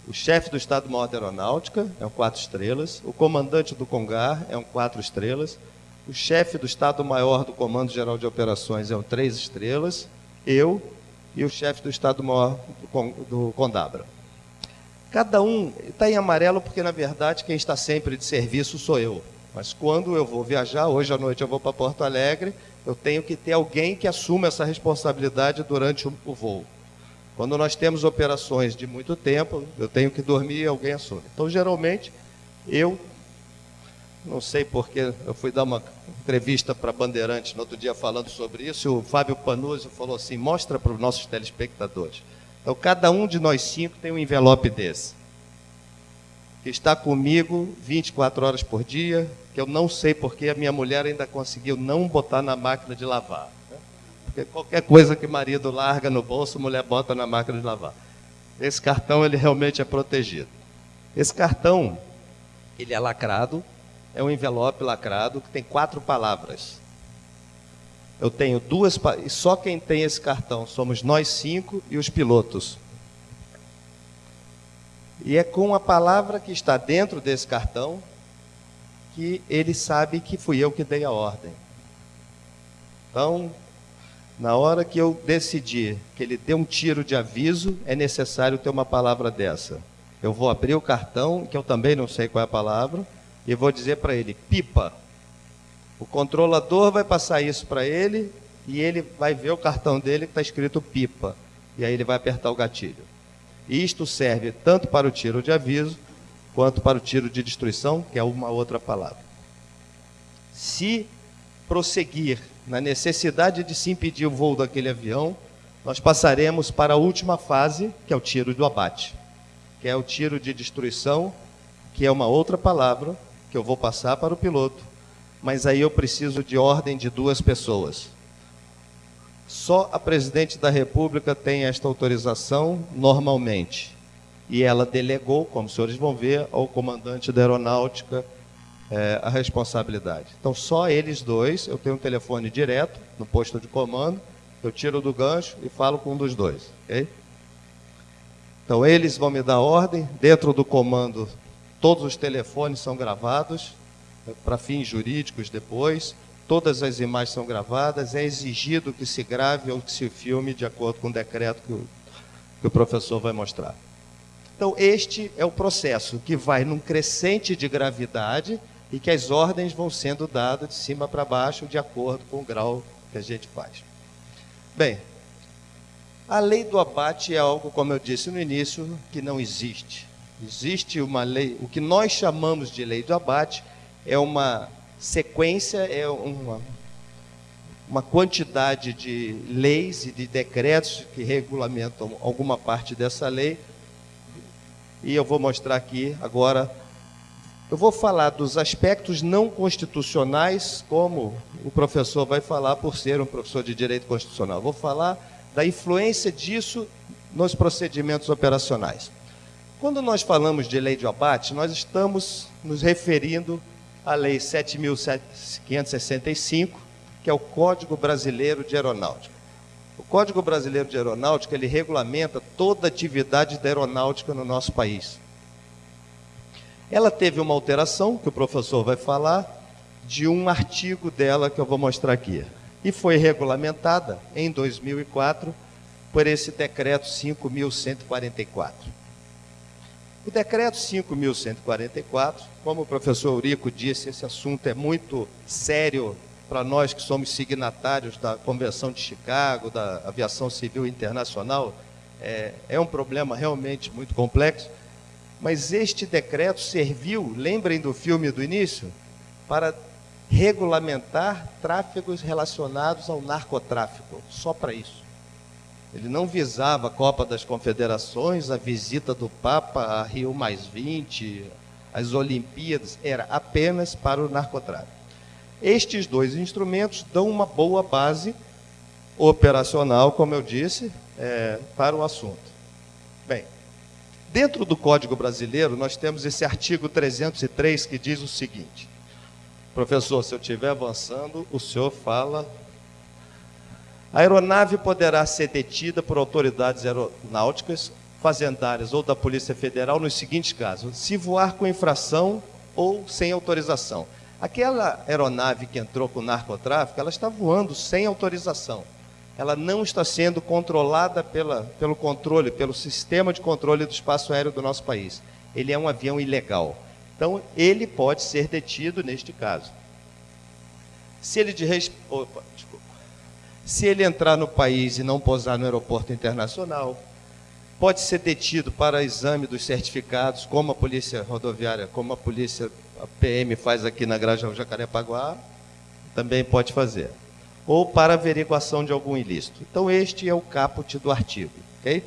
Speaker 3: o chefe do Estado-Maior da Aeronáutica, é um quatro estrelas, o comandante do CONGAR é um quatro estrelas, o chefe do Estado-Maior do Comando Geral de Operações é um três estrelas, eu e o chefe do Estado-Maior do Condabra. Cada um está em amarelo porque, na verdade, quem está sempre de serviço sou eu. Mas quando eu vou viajar, hoje à noite eu vou para Porto Alegre, eu tenho que ter alguém que assuma essa responsabilidade durante o voo. Quando nós temos operações de muito tempo, eu tenho que dormir e alguém assume. Então, geralmente, eu, não sei porque, eu fui dar uma entrevista para Bandeirantes no outro dia falando sobre isso, e o Fábio Panuzzi falou assim, mostra para os nossos telespectadores. Então, cada um de nós cinco tem um envelope desse. Que está comigo 24 horas por dia, que eu não sei porque a minha mulher ainda conseguiu não botar na máquina de lavar. Porque qualquer coisa que marido larga no bolso, mulher bota na máquina de lavar. Esse cartão, ele realmente é protegido. Esse cartão, ele é lacrado, é um envelope lacrado que tem quatro palavras. Eu tenho duas, e só quem tem esse cartão somos nós cinco e os pilotos. E é com a palavra que está dentro desse cartão que ele sabe que fui eu que dei a ordem. Então, na hora que eu decidir que ele dê um tiro de aviso, é necessário ter uma palavra dessa. Eu vou abrir o cartão, que eu também não sei qual é a palavra, e vou dizer para ele: pipa. O controlador vai passar isso para ele e ele vai ver o cartão dele que está escrito pipa. E aí ele vai apertar o gatilho. Isto serve tanto para o tiro de aviso quanto para o tiro de destruição, que é uma outra palavra. Se prosseguir na necessidade de se impedir o voo daquele avião, nós passaremos para a última fase, que é o tiro do abate, que é o tiro de destruição, que é uma outra palavra que eu vou passar para o piloto mas aí eu preciso de ordem de duas pessoas. Só a presidente da República tem esta autorização normalmente. E ela delegou, como os senhores vão ver, ao comandante da aeronáutica é, a responsabilidade. Então, só eles dois, eu tenho um telefone direto no posto de comando, eu tiro do gancho e falo com um dos dois. Okay? Então, eles vão me dar ordem, dentro do comando, todos os telefones são gravados, para fins jurídicos depois. Todas as imagens são gravadas, é exigido que se grave ou que se filme de acordo com o decreto que o, que o professor vai mostrar. Então, este é o processo que vai num crescente de gravidade e que as ordens vão sendo dadas de cima para baixo de acordo com o grau que a gente faz. Bem, a lei do abate é algo, como eu disse no início, que não existe. Existe uma lei, o que nós chamamos de lei do abate é uma sequência, é uma, uma quantidade de leis e de decretos que regulamentam alguma parte dessa lei. E eu vou mostrar aqui agora Eu vou falar dos aspectos não constitucionais, como o professor vai falar por ser um professor de direito constitucional. Vou falar da influência disso nos procedimentos operacionais. Quando nós falamos de lei de abate, nós estamos nos referindo à Lei 7.565, que é o Código Brasileiro de Aeronáutica. O Código Brasileiro de Aeronáutica ele regulamenta toda a atividade da aeronáutica no nosso país. Ela teve uma alteração, que o professor vai falar, de um artigo dela que eu vou mostrar aqui. E foi regulamentada em 2004 por esse decreto 5.144. O decreto 5.144, como o professor Eurico disse, esse assunto é muito sério para nós que somos signatários da Convenção de Chicago, da Aviação Civil Internacional, é, é um problema realmente muito complexo. Mas este decreto serviu, lembrem do filme do início, para regulamentar tráfegos relacionados ao narcotráfico, só para isso. Ele não visava a Copa das Confederações, a visita do Papa a Rio Mais 20, as Olimpíadas, era apenas para o narcotráfico. Estes dois instrumentos dão uma boa base operacional, como eu disse, é, para o assunto. Bem, Dentro do Código Brasileiro, nós temos esse artigo 303 que diz o seguinte: Professor, se eu estiver avançando, o senhor fala. A aeronave poderá ser detida por autoridades aeronáuticas, fazendárias ou da Polícia Federal nos seguintes casos: se voar com infração ou sem autorização. Aquela aeronave que entrou com narcotráfico, ela está voando sem autorização ela não está sendo controlada pela, pelo controle, pelo sistema de controle do espaço aéreo do nosso país. Ele é um avião ilegal. Então, ele pode ser detido neste caso. Se ele, de. Opa, Se ele entrar no país e não pousar no aeroporto internacional, pode ser detido para exame dos certificados, como a polícia rodoviária, como a polícia a PM faz aqui na Granja Jacarepaguá, também pode fazer ou para averiguação de algum ilícito. Então, este é o caput do artigo. ok?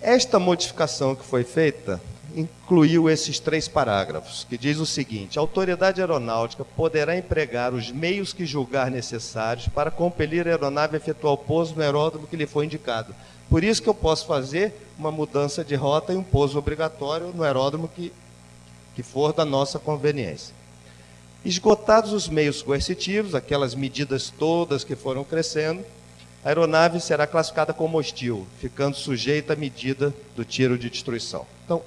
Speaker 3: Esta modificação que foi feita incluiu esses três parágrafos, que diz o seguinte: a autoridade aeronáutica poderá empregar os meios que julgar necessários para compelir a aeronave a efetuar o pouso no aeródromo que lhe foi indicado. Por isso que eu posso fazer uma mudança de rota e um pouso obrigatório no aeródromo que, que for da nossa conveniência. Esgotados os meios coercitivos, aquelas medidas todas que foram crescendo, a aeronave será classificada como hostil, ficando sujeita à medida do tiro de destruição. Então,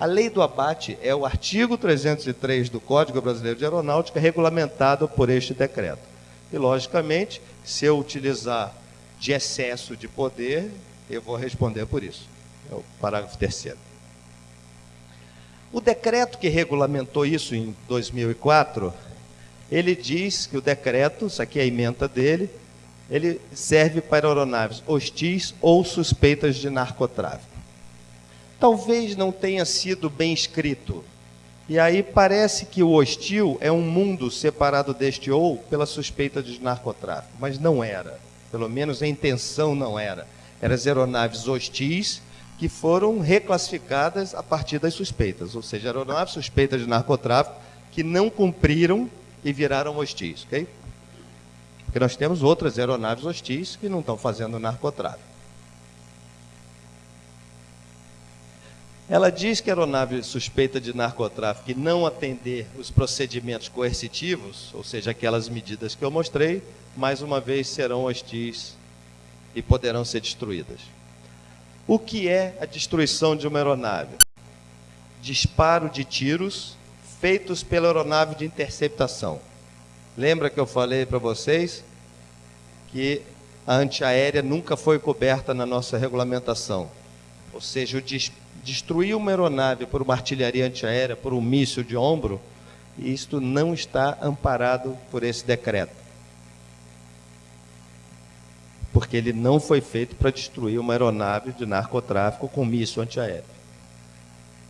Speaker 3: a lei do abate é o artigo 303 do Código Brasileiro de Aeronáutica, regulamentado por este decreto. E, logicamente, se eu utilizar de excesso de poder, eu vou responder por isso. É o parágrafo terceiro. O decreto que regulamentou isso em 2004, ele diz que o decreto, isso aqui é a emenda dele, ele serve para aeronaves hostis ou suspeitas de narcotráfico. Talvez não tenha sido bem escrito. E aí parece que o hostil é um mundo separado deste ou pela suspeita de narcotráfico, mas não era. Pelo menos a intenção não era. Eram as aeronaves hostis que foram reclassificadas a partir das suspeitas, ou seja, aeronaves suspeitas de narcotráfico que não cumpriram e viraram hostis, ok? Porque nós temos outras aeronaves hostis que não estão fazendo narcotráfico. Ela diz que a aeronave suspeita de narcotráfico e não atender os procedimentos coercitivos, ou seja, aquelas medidas que eu mostrei, mais uma vez serão hostis e poderão ser destruídas. O que é a destruição de uma aeronave? Disparo de tiros feitos pela aeronave de interceptação. Lembra que eu falei para vocês que a antiaérea nunca foi coberta na nossa regulamentação. Ou seja, destruir uma aeronave por uma artilharia antiaérea, por um míssil de ombro, isto não está amparado por esse decreto porque ele não foi feito para destruir uma aeronave de narcotráfico com míssil antiaéreo.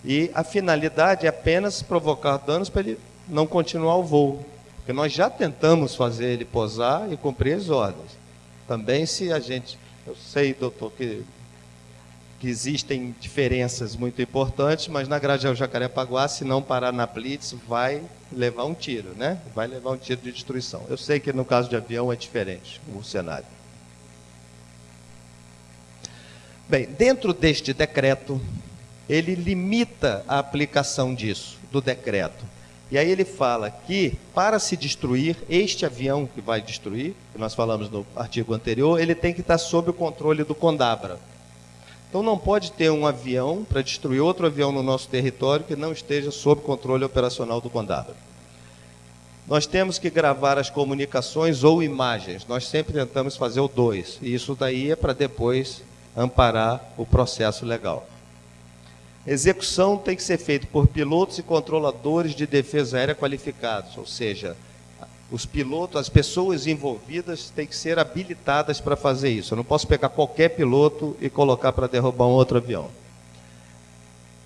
Speaker 3: E a finalidade é apenas provocar danos para ele não continuar o voo. Porque nós já tentamos fazer ele posar e cumprir as ordens. Também se a gente, eu sei, doutor, que que existem diferenças muito importantes, mas na Grajaú Jacarepaguá, se não parar na Blitz, vai levar um tiro, né? Vai levar um tiro de destruição. Eu sei que no caso de avião é diferente o cenário. Bem, dentro deste decreto, ele limita a aplicação disso, do decreto. E aí ele fala que para se destruir este avião que vai destruir, que nós falamos no artigo anterior, ele tem que estar sob o controle do Condabra. Então não pode ter um avião para destruir outro avião no nosso território que não esteja sob controle operacional do Condabra. Nós temos que gravar as comunicações ou imagens. Nós sempre tentamos fazer o dois. E isso daí é para depois amparar o processo legal. Execução tem que ser feita por pilotos e controladores de defesa aérea qualificados, ou seja, os pilotos, as pessoas envolvidas têm que ser habilitadas para fazer isso. Eu não posso pegar qualquer piloto e colocar para derrubar um outro avião.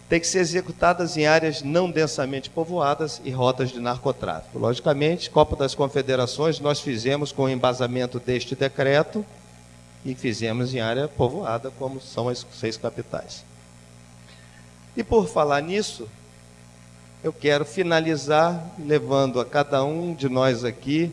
Speaker 3: Tem que ser executadas em áreas não densamente povoadas e rotas de narcotráfico. Logicamente, Copa das Confederações nós fizemos com o embasamento deste decreto e fizemos em área povoada, como são as seis capitais. E por falar nisso, eu quero finalizar levando a cada um de nós aqui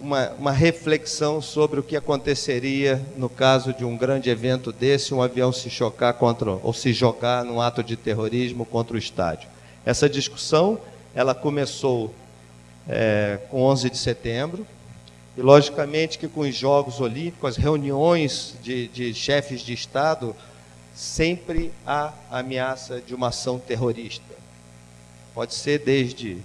Speaker 3: uma, uma, reflexão sobre o que aconteceria no caso de um grande evento desse, um avião se chocar contra ou se jogar num ato de terrorismo contra o estádio. Essa discussão ela começou é, com 11 de setembro e logicamente que com os Jogos Olímpicos, as reuniões de, de chefes de Estado sempre há ameaça de uma ação terrorista. Pode ser desde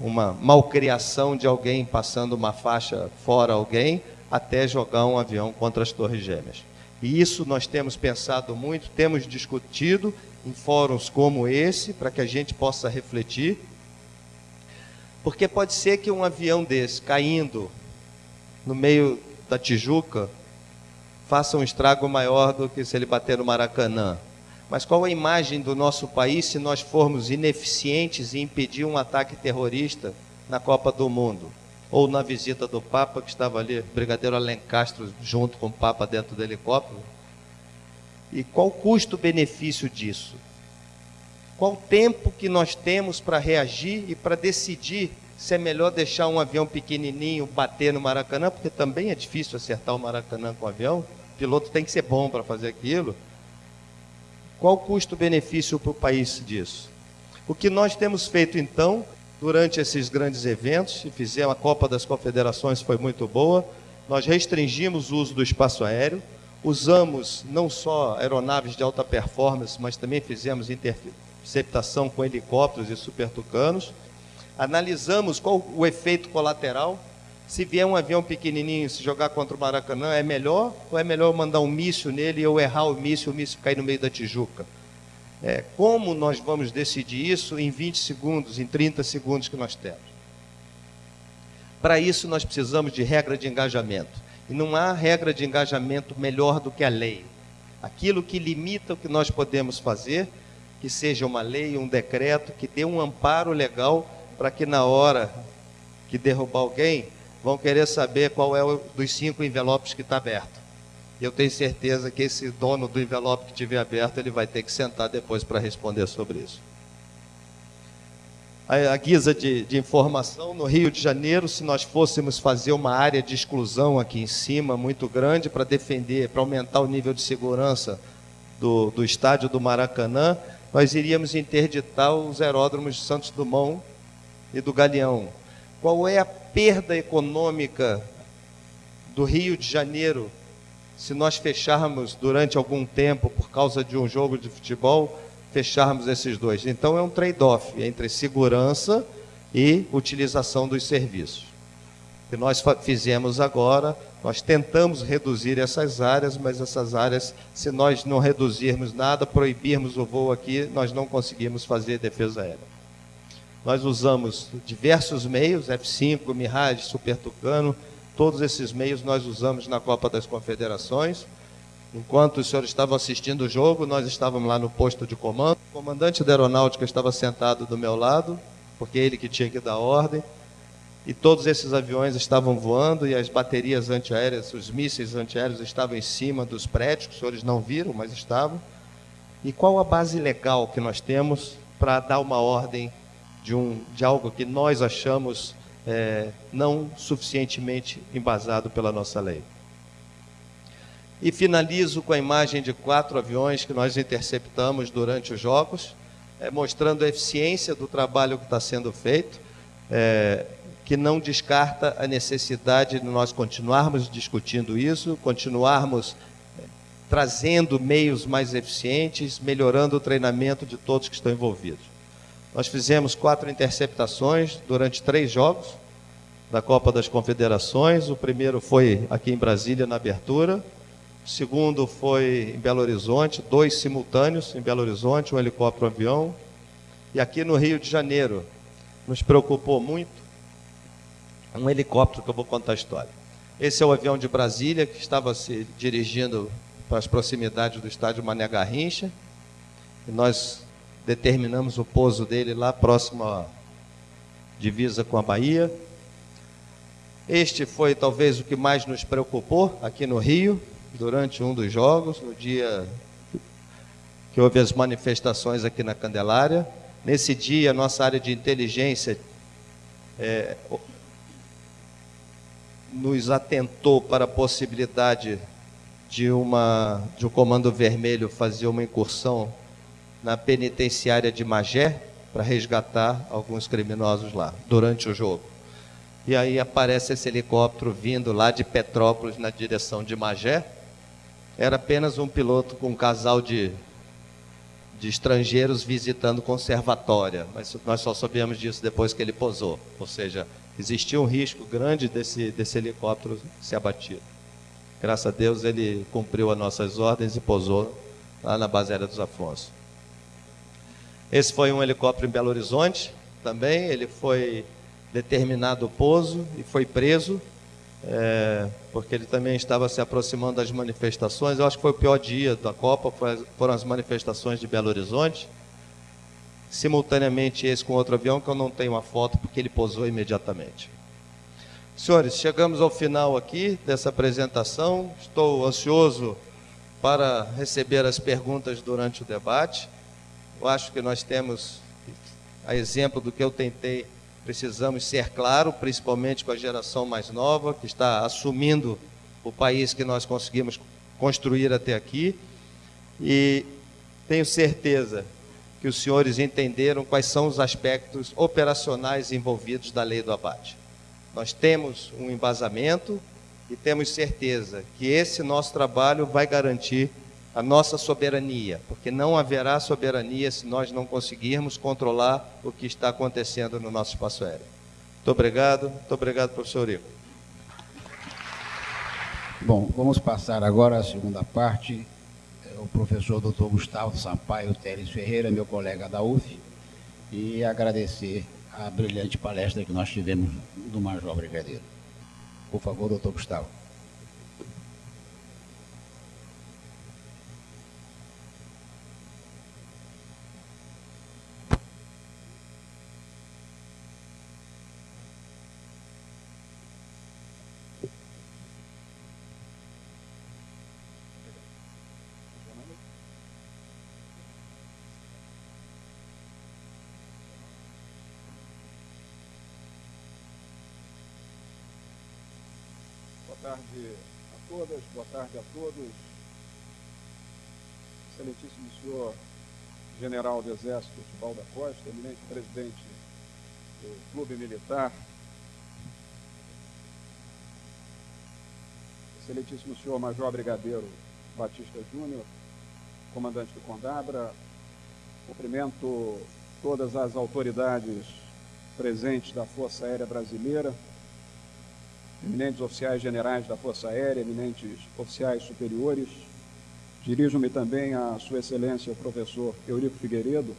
Speaker 3: uma malcriação de alguém passando uma faixa fora alguém, até jogar um avião contra as Torres Gêmeas. E isso nós temos pensado muito, temos discutido em fóruns como esse, para que a gente possa refletir. Porque pode ser que um avião desse caindo no meio da Tijuca faça um estrago maior do que se ele bater no Maracanã. Mas qual a imagem do nosso país se nós formos ineficientes em impedir um ataque terrorista na Copa do Mundo? Ou na visita do Papa, que estava ali, Brigadeiro Alencastro, junto com o Papa dentro do helicóptero? E qual o custo-benefício disso? Qual o tempo que nós temos para reagir e para decidir se é melhor deixar um avião pequenininho bater no Maracanã, porque também é difícil acertar o Maracanã com o avião, o piloto tem que ser bom para fazer aquilo. Qual o custo-benefício para o país disso? O que nós temos feito então, durante esses grandes eventos, fizemos a Copa das Confederações, foi muito boa, nós restringimos o uso do espaço aéreo, usamos não só aeronaves de alta performance, mas também fizemos interceptação com helicópteros e supertucanos, analisamos qual o efeito colateral. Se vier um avião pequenininho se jogar contra o Maracanã, é melhor ou é melhor mandar um míssil nele e eu errar o míssil, o míssil cair no meio da Tijuca? É, como nós vamos decidir isso em 20 segundos, em 30 segundos que nós temos? Para isso, nós precisamos de regra de engajamento. E não há regra de engajamento melhor do que a lei. Aquilo que limita o que nós podemos fazer, que seja uma lei, um decreto, que dê um amparo legal para que na hora que derrubar alguém, vão querer saber qual é o dos cinco envelopes que está aberto. E eu tenho certeza que esse dono do envelope que tiver aberto, ele vai ter que sentar depois para responder sobre isso. A, a guisa de, de informação, no Rio de Janeiro, se nós fôssemos fazer uma área de exclusão aqui em cima, muito grande, para defender, para aumentar o nível de segurança do, do estádio do Maracanã, nós iríamos interditar os aeródromos de Santos Dumont e do Galeão. Qual é a perda econômica do Rio de Janeiro se nós fecharmos durante algum tempo, por causa de um jogo de futebol, fecharmos esses dois? Então é um trade-off entre segurança e utilização dos serviços. O que nós fizemos agora, nós tentamos reduzir essas áreas, mas essas áreas, se nós não reduzirmos nada, proibirmos o voo aqui, nós não conseguimos fazer defesa aérea. Nós usamos diversos meios, F5, Mirage, Super Tucano, todos esses meios nós usamos na Copa das Confederações. Enquanto os senhores estavam assistindo o jogo, nós estávamos lá no posto de comando. O comandante da aeronáutica estava sentado do meu lado, porque é ele que tinha que dar ordem. e todos esses aviões estavam voando e as baterias antiaéreas, os mísseis antiaéreos estavam em cima dos prédios, que os senhores não viram, mas estavam. E qual a base legal que nós temos para dar uma ordem de, um, de algo que nós achamos é, não suficientemente embasado pela nossa lei? E finalizo com a imagem de quatro aviões que nós interceptamos durante os Jogos, é, mostrando a eficiência do trabalho que está sendo feito. É, que não descarta a necessidade de nós continuarmos discutindo isso, continuarmos eh, trazendo meios mais eficientes, melhorando o treinamento de todos que estão envolvidos. Nós fizemos quatro interceptações durante três jogos da Copa das Confederações. O primeiro foi aqui em Brasília, na abertura. O segundo foi em Belo Horizonte, dois simultâneos em Belo Horizonte, um helicóptero um avião. E aqui no Rio de Janeiro, nos preocupou muito um helicóptero que eu vou contar a história. Esse é o avião de Brasília que estava se dirigindo para as proximidades do estádio Mané Garrincha. E nós determinamos o pouso dele lá próximo à divisa com a Bahia. Este foi talvez o que mais nos preocupou aqui no Rio, durante um dos jogos, no dia que houve as manifestações aqui na Candelária. Nesse dia, nossa área de inteligência é, nos atentou para a possibilidade de, uma, de um comando vermelho fazer uma incursão na penitenciária de Magé para resgatar alguns criminosos lá durante o jogo. E aí aparece esse helicóptero vindo lá de Petrópolis na direção de Magé. Era apenas um piloto com um casal de, de estrangeiros visitando conservatória, mas nós só sabemos disso depois que ele posou. Ou seja, existia um risco grande desse, desse helicóptero ser abatido. Graças a Deus ele cumpriu as nossas ordens e pousou lá na base aérea dos Afonso. Esse foi um helicóptero em Belo Horizonte também, ele foi determinado pouso e foi preso, é, porque ele também estava se aproximando das manifestações. Eu acho que foi o pior dia da Copa, foram as manifestações de Belo Horizonte simultaneamente esse com outro avião, que eu não tenho uma foto porque ele pousou imediatamente. Senhores, chegamos ao final aqui dessa apresentação. Estou ansioso para receber as perguntas durante o debate. Eu acho que nós temos, a exemplo do que eu tentei, precisamos ser claro, principalmente com a geração mais nova, que está assumindo o país que nós conseguimos construir até aqui. E tenho certeza que os senhores entenderam quais são os aspectos operacionais envolvidos da lei do abate. Nós temos um embasamento e temos certeza que esse nosso trabalho vai garantir a nossa soberania, porque não haverá soberania se nós não conseguirmos controlar o que está acontecendo no nosso espaço aéreo. Muito obrigado, muito obrigado, professor Rico.
Speaker 2: Bom, vamos passar agora à segunda parte o professor Dr. Gustavo Sampaio Teres Ferreira, meu colega da UF, e agradecer a brilhante palestra que nós tivemos do Major Brigadeiro. Por favor, doutor Gustavo.
Speaker 5: Tarde a todas, boa tarde a todos. Excelentíssimo senhor General do Exército Tibal da Costa, eminente presidente do Clube Militar, Excelentíssimo senhor Major Brigadeiro Batista Júnior, comandante do Condabra, cumprimento todas as autoridades presentes da Força Aérea Brasileira, eminentes oficiais generais da Força Aérea, eminentes oficiais superiores. Dirijo-me também a Sua Excelência o professor Eurico Figueiredo,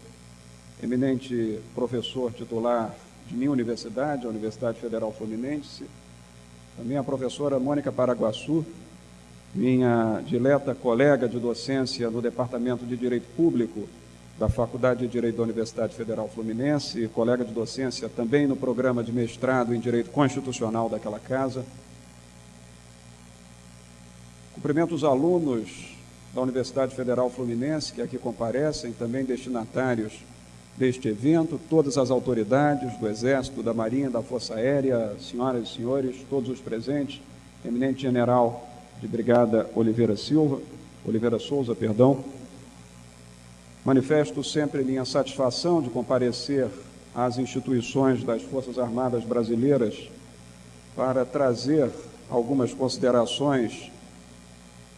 Speaker 5: eminente professor titular de minha universidade, a Universidade Federal Fluminense, também a professora Mônica Paraguaçu, minha dileta colega de docência no Departamento de Direito Público da Faculdade de Direito da Universidade Federal Fluminense, colega de docência também no programa de mestrado em Direito Constitucional daquela casa. Cumprimento os alunos da Universidade Federal Fluminense que aqui comparecem, também destinatários deste evento, todas as autoridades do Exército, da Marinha, da Força Aérea, senhoras e senhores, todos os presentes, eminente general de Brigada Oliveira Silva, Oliveira Souza, perdão, Manifesto sempre minha satisfação de comparecer às instituições das Forças Armadas Brasileiras para trazer algumas considerações,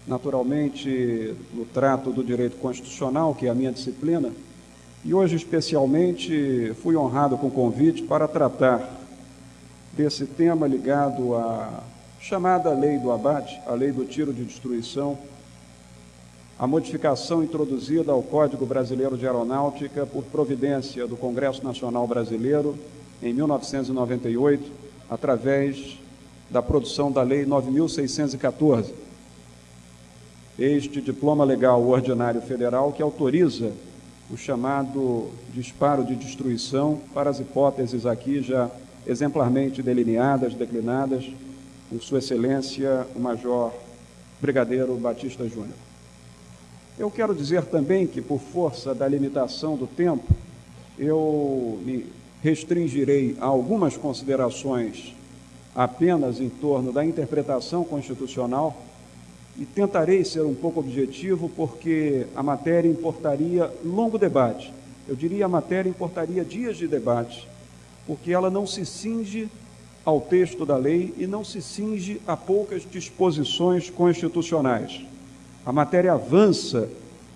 Speaker 5: naturalmente no trato do direito constitucional, que é a minha disciplina, e hoje especialmente fui honrado com o convite para tratar desse tema ligado à chamada lei do abate, a lei do tiro de destruição, a modificação introduzida ao Código Brasileiro de Aeronáutica por providência do Congresso Nacional Brasileiro em 1998, através da produção da Lei 9614. Este diploma legal ordinário federal que autoriza o chamado disparo de destruição para as hipóteses aqui já exemplarmente delineadas, declinadas por Sua Excelência o Major Brigadeiro Batista Júnior. Eu quero dizer também que, por força da limitação do tempo, eu me restringirei a algumas considerações apenas em torno da interpretação constitucional e tentarei ser um pouco objetivo, porque a matéria importaria longo debate. Eu diria a matéria importaria dias de debate, porque ela não se cinge ao texto da lei e não se cinge a poucas disposições constitucionais. A matéria avança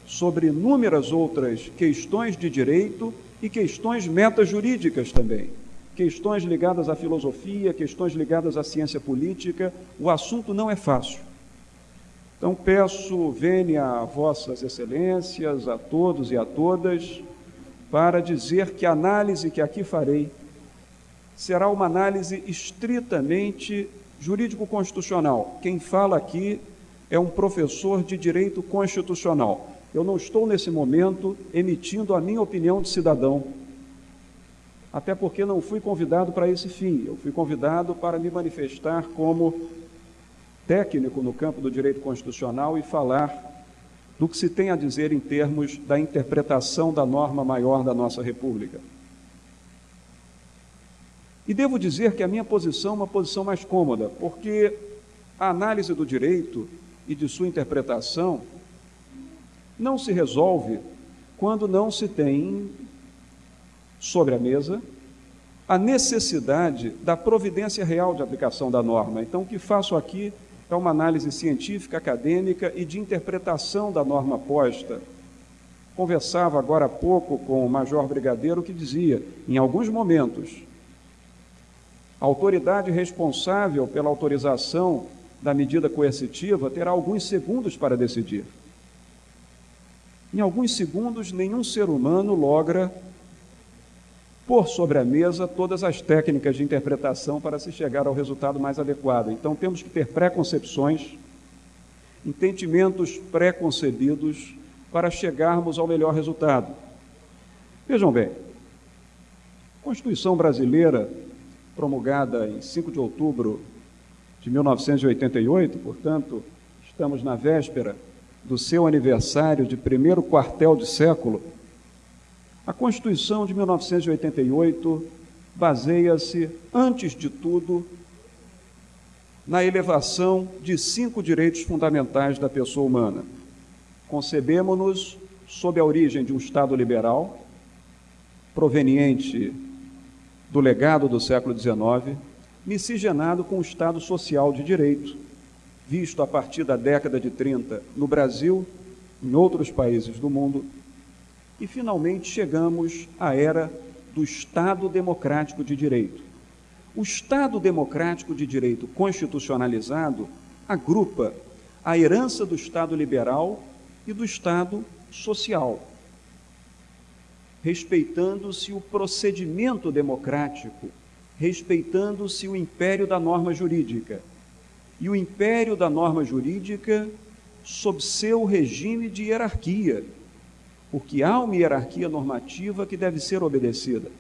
Speaker 5: sobre inúmeras outras questões de direito e questões metajurídicas também. Questões ligadas à filosofia, questões ligadas à ciência política. O assunto não é fácil. Então peço, venha a vossas excelências, a todos e a todas, para dizer que a análise que aqui farei será uma análise estritamente jurídico-constitucional. Quem fala aqui é um professor de direito constitucional. Eu não estou nesse momento emitindo a minha opinião de cidadão, até porque não fui convidado para esse fim. Eu fui convidado para me manifestar como técnico no campo do direito constitucional e falar do que se tem a dizer em termos da interpretação da norma maior da nossa República. E devo dizer que a minha posição é uma posição mais cômoda, porque a análise do direito e de sua interpretação não se resolve quando não se tem sobre a mesa a necessidade da providência real de aplicação da norma. Então, o que faço aqui é uma análise científica, acadêmica e de interpretação da norma posta. Conversava agora há pouco com o Major Brigadeiro que dizia, em alguns momentos, a autoridade responsável pela autorização da medida coercitiva terá alguns segundos para decidir. Em alguns segundos, nenhum ser humano logra pôr sobre a mesa todas as técnicas de interpretação para se chegar ao resultado mais adequado. Então, temos que ter preconcepções, entendimentos preconcebidos para chegarmos ao melhor resultado. Vejam bem, a Constituição brasileira, promulgada em 5 de outubro de 1988, portanto, estamos na véspera do seu aniversário de primeiro quartel de século, a Constituição de 1988 baseia-se, antes de tudo, na elevação de cinco direitos fundamentais da pessoa humana. Concebemos-nos sob a origem de um Estado liberal, proveniente do legado do século XIX, miscigenado com o Estado social de direito, visto a partir da década de 30 no Brasil, em outros países do mundo, e finalmente chegamos à era do Estado Democrático de Direito. O Estado Democrático de Direito constitucionalizado agrupa a herança do Estado liberal e do Estado social, respeitando-se o procedimento democrático respeitando-se o império da norma jurídica. E o império da norma jurídica sob seu regime de hierarquia, porque há uma hierarquia normativa que deve ser obedecida.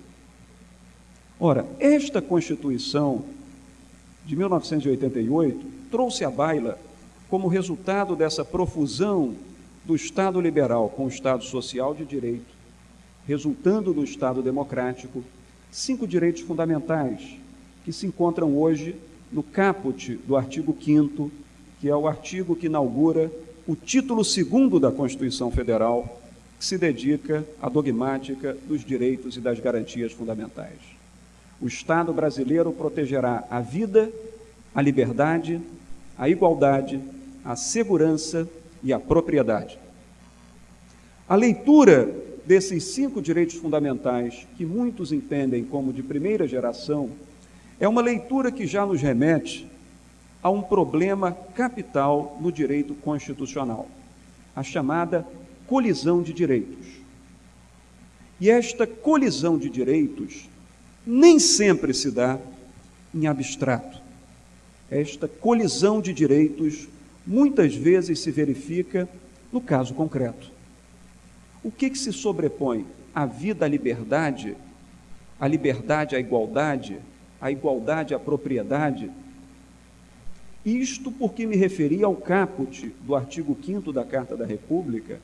Speaker 5: Ora, esta Constituição de 1988 trouxe à baila, como resultado dessa profusão do Estado liberal com o Estado social de direito, resultando do Estado democrático, cinco direitos fundamentais que se encontram hoje no caput do artigo 5 que é o artigo que inaugura o título segundo da Constituição Federal, que se dedica à dogmática dos direitos e das garantias fundamentais. O Estado brasileiro protegerá a vida, a liberdade, a igualdade, a segurança e a propriedade. A leitura desses cinco direitos fundamentais, que muitos entendem como de primeira geração, é uma leitura que já nos remete a um problema capital no direito constitucional, a chamada colisão de direitos. E esta colisão de direitos nem sempre se dá em abstrato. Esta colisão de direitos muitas vezes se verifica no caso concreto. O que, que se sobrepõe? A vida à liberdade, a liberdade à igualdade, a igualdade à propriedade? Isto porque me referi ao caput do artigo 5 da Carta da República,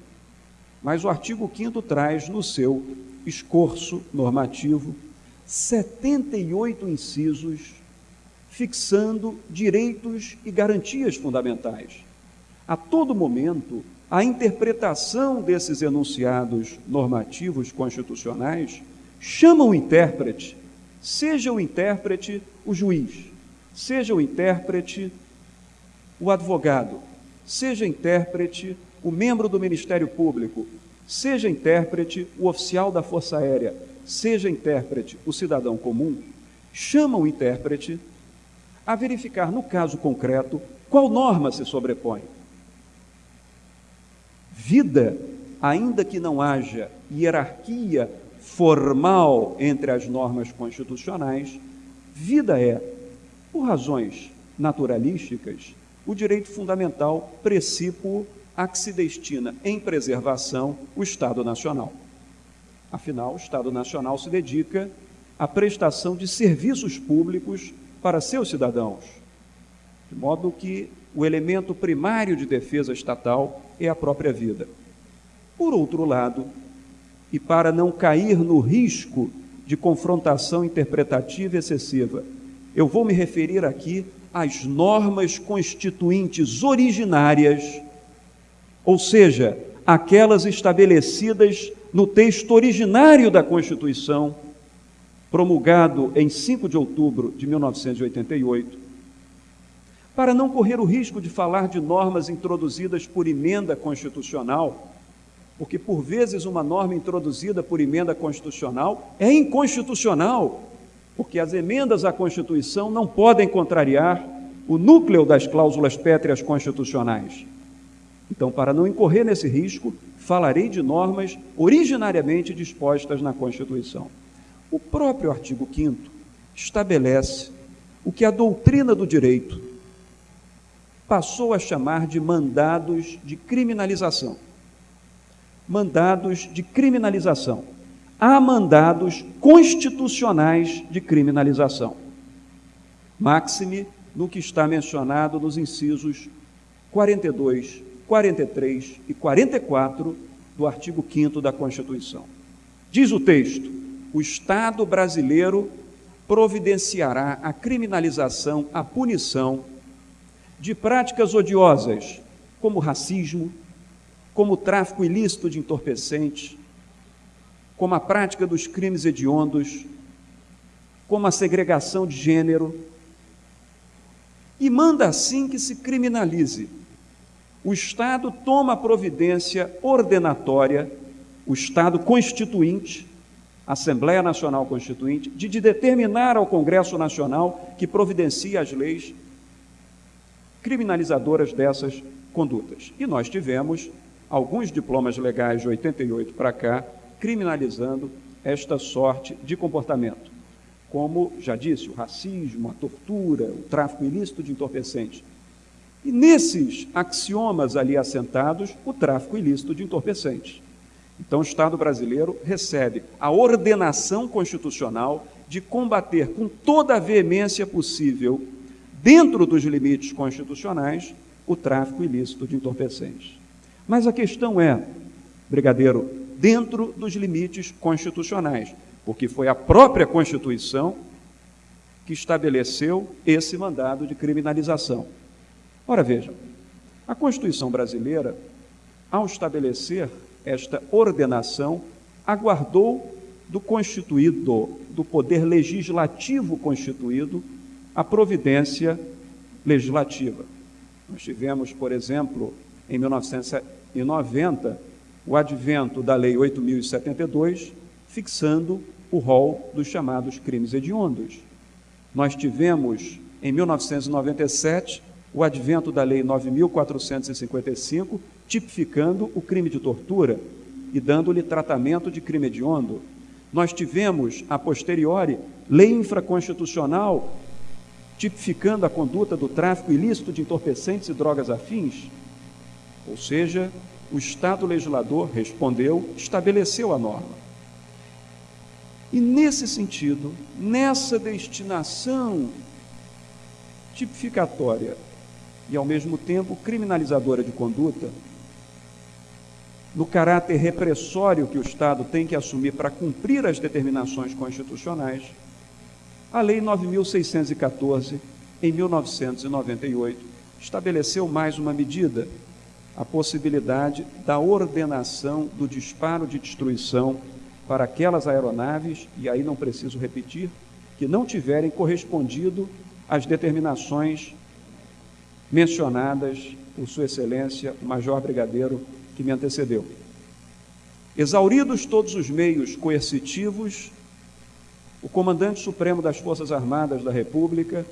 Speaker 5: mas o artigo 5 traz no seu escorço normativo 78 incisos fixando direitos e garantias fundamentais. A todo momento, a interpretação desses enunciados normativos constitucionais chama o intérprete, seja o intérprete o juiz, seja o intérprete o advogado, seja intérprete o membro do Ministério Público, seja intérprete o oficial da Força Aérea, seja intérprete o cidadão comum, chama o intérprete a verificar no caso concreto qual norma se sobrepõe. Vida, ainda que não haja hierarquia formal entre as normas constitucionais, vida é, por razões naturalísticas, o direito fundamental precípuo a que se destina em preservação o Estado Nacional. Afinal, o Estado Nacional se dedica à prestação de serviços públicos para seus cidadãos, de modo que o elemento primário de defesa estatal é a própria vida. Por outro lado, e para não cair no risco de confrontação interpretativa excessiva, eu vou me referir aqui às normas constituintes originárias, ou seja, aquelas estabelecidas no texto originário da Constituição, promulgado em 5 de outubro de 1988, para não correr o risco de falar de normas introduzidas por emenda constitucional, porque por vezes uma norma introduzida por emenda constitucional é inconstitucional, porque as emendas à Constituição não podem contrariar o núcleo das cláusulas pétreas constitucionais. Então, para não incorrer nesse risco, falarei de normas originariamente dispostas na Constituição. O próprio artigo 5 estabelece o que a doutrina do direito passou a chamar de mandados de criminalização. Mandados de criminalização. Há mandados constitucionais de criminalização. Máxime no que está mencionado nos incisos 42, 43 e 44 do artigo 5 da Constituição. Diz o texto: o Estado brasileiro providenciará a criminalização, a punição de práticas odiosas, como racismo, como tráfico ilícito de entorpecentes, como a prática dos crimes hediondos, como a segregação de gênero, e manda assim que se criminalize. O Estado toma providência ordenatória, o Estado constituinte, Assembleia Nacional Constituinte, de, de determinar ao Congresso Nacional que providencie as leis criminalizadoras dessas condutas. E nós tivemos alguns diplomas legais de 88 para cá criminalizando esta sorte de comportamento. Como já disse, o racismo, a tortura, o tráfico ilícito de entorpecentes. E nesses axiomas ali assentados, o tráfico ilícito de entorpecentes. Então, o Estado brasileiro recebe a ordenação constitucional de combater com toda a veemência possível, dentro dos limites constitucionais, o tráfico ilícito de entorpecentes. Mas a questão é, brigadeiro, dentro dos limites constitucionais, porque foi a própria Constituição que estabeleceu esse mandado de criminalização. Ora, vejam, a Constituição brasileira, ao estabelecer esta ordenação, aguardou do constituído, do poder legislativo constituído, a providência legislativa. Nós tivemos, por exemplo, em 1990, o advento da Lei 8072, fixando o rol dos chamados crimes hediondos. Nós tivemos, em 1997, o advento da Lei 9455, tipificando o crime de tortura e dando-lhe tratamento de crime hediondo. Nós tivemos, a posteriori, lei infraconstitucional tipificando a conduta do tráfico ilícito de entorpecentes e drogas afins. Ou seja, o Estado legislador respondeu, estabeleceu a norma. E nesse sentido, nessa destinação tipificatória e ao mesmo tempo criminalizadora de conduta, no caráter repressório que o Estado tem que assumir para cumprir as determinações constitucionais, a Lei 9614, em 1998, estabeleceu mais uma medida, a possibilidade da ordenação do disparo de destruição para aquelas aeronaves, e aí não preciso repetir, que não tiverem correspondido às determinações mencionadas por Sua Excelência, o Major Brigadeiro que me antecedeu. Exauridos todos os meios coercitivos, o Comandante Supremo das Forças Armadas da República